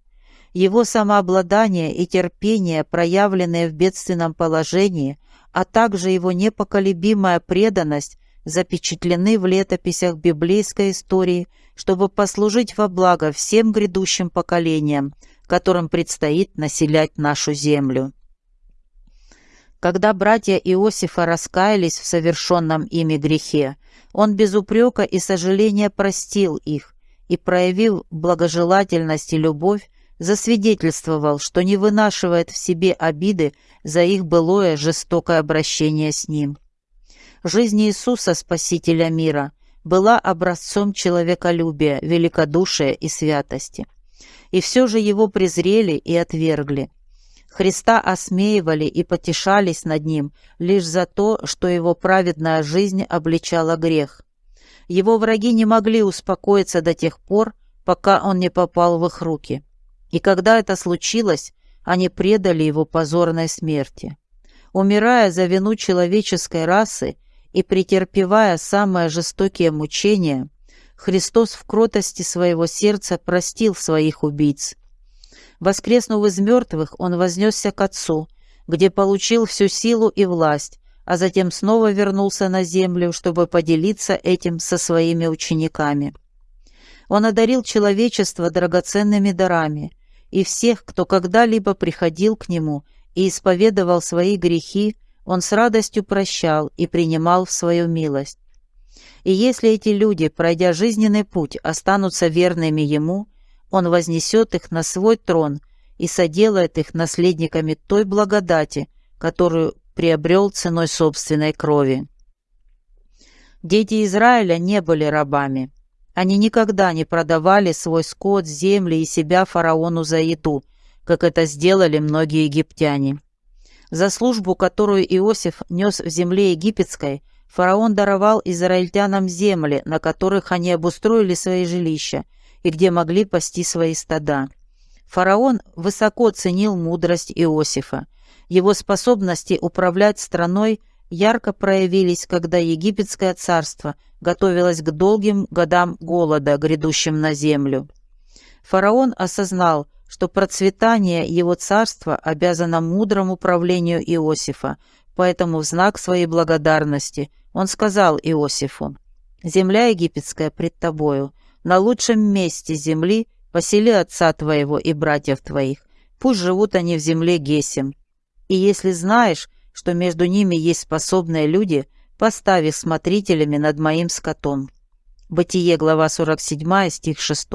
Его самообладание и терпение, проявленные в бедственном положении, а также его непоколебимая преданность запечатлены в летописях библейской истории, чтобы послужить во благо всем грядущим поколениям, которым предстоит населять нашу землю. Когда братья Иосифа раскаялись в совершенном ими грехе, он без упрека и сожаления простил их и, проявив благожелательность и любовь, засвидетельствовал, что не вынашивает в себе обиды за их былое жестокое обращение с ним. Жизнь Иисуса, Спасителя мира, была образцом человеколюбия, великодушия и святости. И все же его презрели и отвергли. Христа осмеивали и потешались над ним лишь за то, что его праведная жизнь обличала грех. Его враги не могли успокоиться до тех пор, пока он не попал в их руки. И когда это случилось, они предали его позорной смерти. Умирая за вину человеческой расы и претерпевая самые жестокие мучения, Христос в кротости своего сердца простил своих убийц Воскреснув из мертвых, он вознесся к Отцу, где получил всю силу и власть, а затем снова вернулся на землю, чтобы поделиться этим со своими учениками. Он одарил человечество драгоценными дарами, и всех, кто когда-либо приходил к нему и исповедовал свои грехи, он с радостью прощал и принимал в свою милость. И если эти люди, пройдя жизненный путь, останутся верными ему – он вознесет их на свой трон и соделает их наследниками той благодати, которую приобрел ценой собственной крови. Дети Израиля не были рабами. Они никогда не продавали свой скот, земли и себя фараону за еду, как это сделали многие египтяне. За службу, которую Иосиф нес в земле египетской, фараон даровал израильтянам земли, на которых они обустроили свои жилища, и где могли пасти свои стада. Фараон высоко ценил мудрость Иосифа. Его способности управлять страной ярко проявились, когда египетское царство готовилось к долгим годам голода, грядущим на землю. Фараон осознал, что процветание его царства обязано мудрому управлению Иосифа, поэтому в знак своей благодарности он сказал Иосифу, «Земля египетская пред тобою, на лучшем месте земли посели отца твоего и братьев твоих. Пусть живут они в земле Гесем. И если знаешь, что между ними есть способные люди, поставь смотрителями над моим скотом. Бытие, глава 47, стих 6.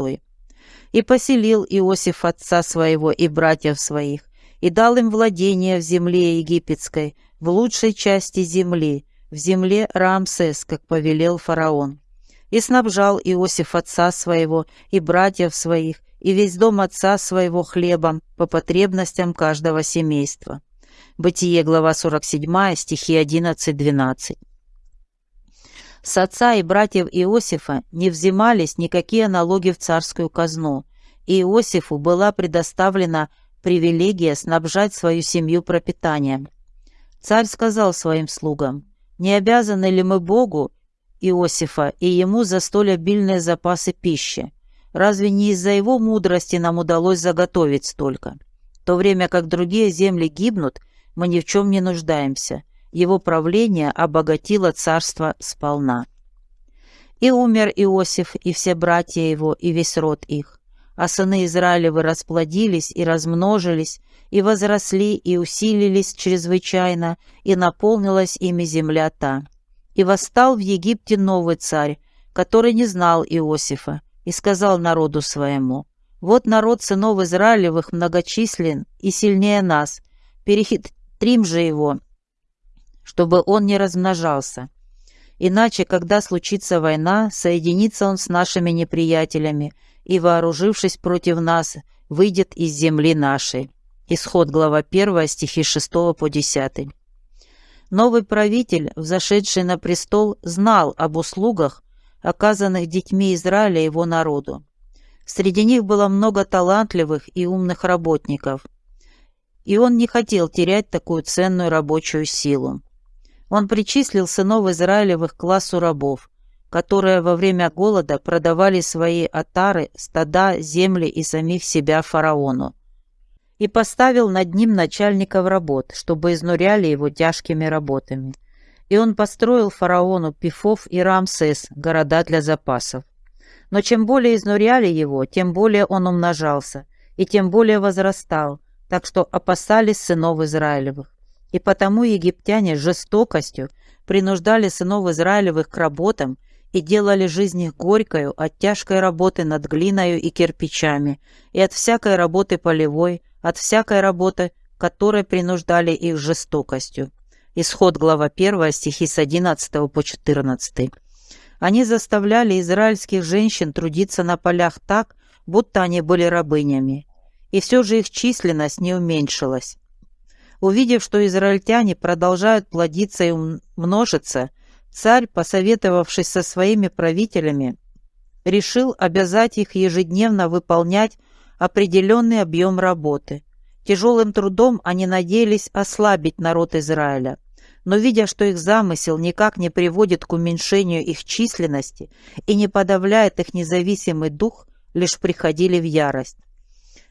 «И поселил Иосиф отца своего и братьев своих, и дал им владение в земле египетской, в лучшей части земли, в земле Рамсес, как повелел фараон. И снабжал Иосиф отца своего и братьев своих, и весь дом отца своего хлебом по потребностям каждого семейства». Бытие, глава 47, стихи 11-12. С отца и братьев Иосифа не взимались никакие налоги в царскую казну, и Иосифу была предоставлена привилегия снабжать свою семью пропитанием. Царь сказал своим слугам, «Не обязаны ли мы Богу, Иосифа, и ему за столь обильные запасы пищи? Разве не из-за его мудрости нам удалось заготовить столько? В то время как другие земли гибнут, мы ни в чем не нуждаемся. Его правление обогатило царство сполна. И умер Иосиф, и все братья его, и весь род их а сыны Израилевы расплодились и размножились, и возросли, и усилились чрезвычайно, и наполнилась ими земля та. И восстал в Египте новый царь, который не знал Иосифа, и сказал народу своему, «Вот народ сынов Израилевых многочислен и сильнее нас, перехитрим же его, чтобы он не размножался. Иначе, когда случится война, соединится он с нашими неприятелями, и, вооружившись против нас, выйдет из земли нашей». Исход, глава 1, стихи 6 по 10. Новый правитель, взошедший на престол, знал об услугах, оказанных детьми Израиля его народу. Среди них было много талантливых и умных работников, и он не хотел терять такую ценную рабочую силу. Он причислил сынов Израилевых к классу рабов, которые во время голода продавали свои отары, стада, земли и самих себя фараону. И поставил над ним начальников работ, чтобы изнуряли его тяжкими работами. И он построил фараону Пифов и Рамсес, города для запасов. Но чем более изнуряли его, тем более он умножался, и тем более возрастал, так что опасались сынов Израилевых. И потому египтяне жестокостью принуждали сынов Израилевых к работам и делали жизнь их горькою от тяжкой работы над глиною и кирпичами, и от всякой работы полевой, от всякой работы, которой принуждали их жестокостью. Исход глава 1, стихи с 11 по 14. Они заставляли израильских женщин трудиться на полях так, будто они были рабынями. И все же их численность не уменьшилась. Увидев, что израильтяне продолжают плодиться и множиться, Царь, посоветовавшись со своими правителями, решил обязать их ежедневно выполнять определенный объем работы. Тяжелым трудом они надеялись ослабить народ Израиля, но видя, что их замысел никак не приводит к уменьшению их численности и не подавляет их независимый дух, лишь приходили в ярость.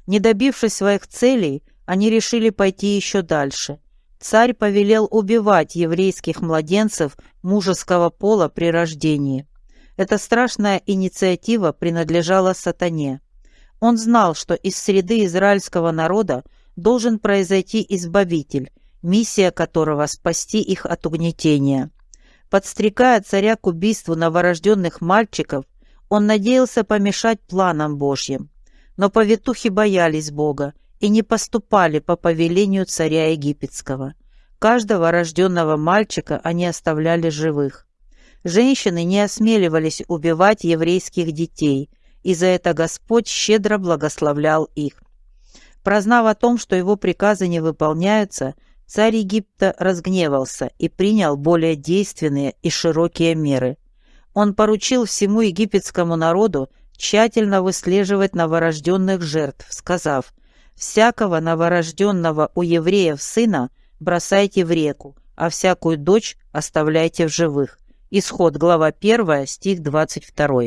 Не добившись своих целей, они решили пойти еще дальше царь повелел убивать еврейских младенцев мужеского пола при рождении. Эта страшная инициатива принадлежала сатане. Он знал, что из среды израильского народа должен произойти избавитель, миссия которого спасти их от угнетения. Подстрекая царя к убийству новорожденных мальчиков, он надеялся помешать планам Божьим. Но повитухи боялись Бога и не поступали по повелению царя египетского. Каждого рожденного мальчика они оставляли живых. Женщины не осмеливались убивать еврейских детей, и за это Господь щедро благословлял их. Прознав о том, что его приказы не выполняются, царь Египта разгневался и принял более действенные и широкие меры. Он поручил всему египетскому народу тщательно выслеживать новорожденных жертв, сказав – Всякого новорожденного у евреев сына бросайте в реку, а всякую дочь оставляйте в живых. Исход, глава 1, стих 22.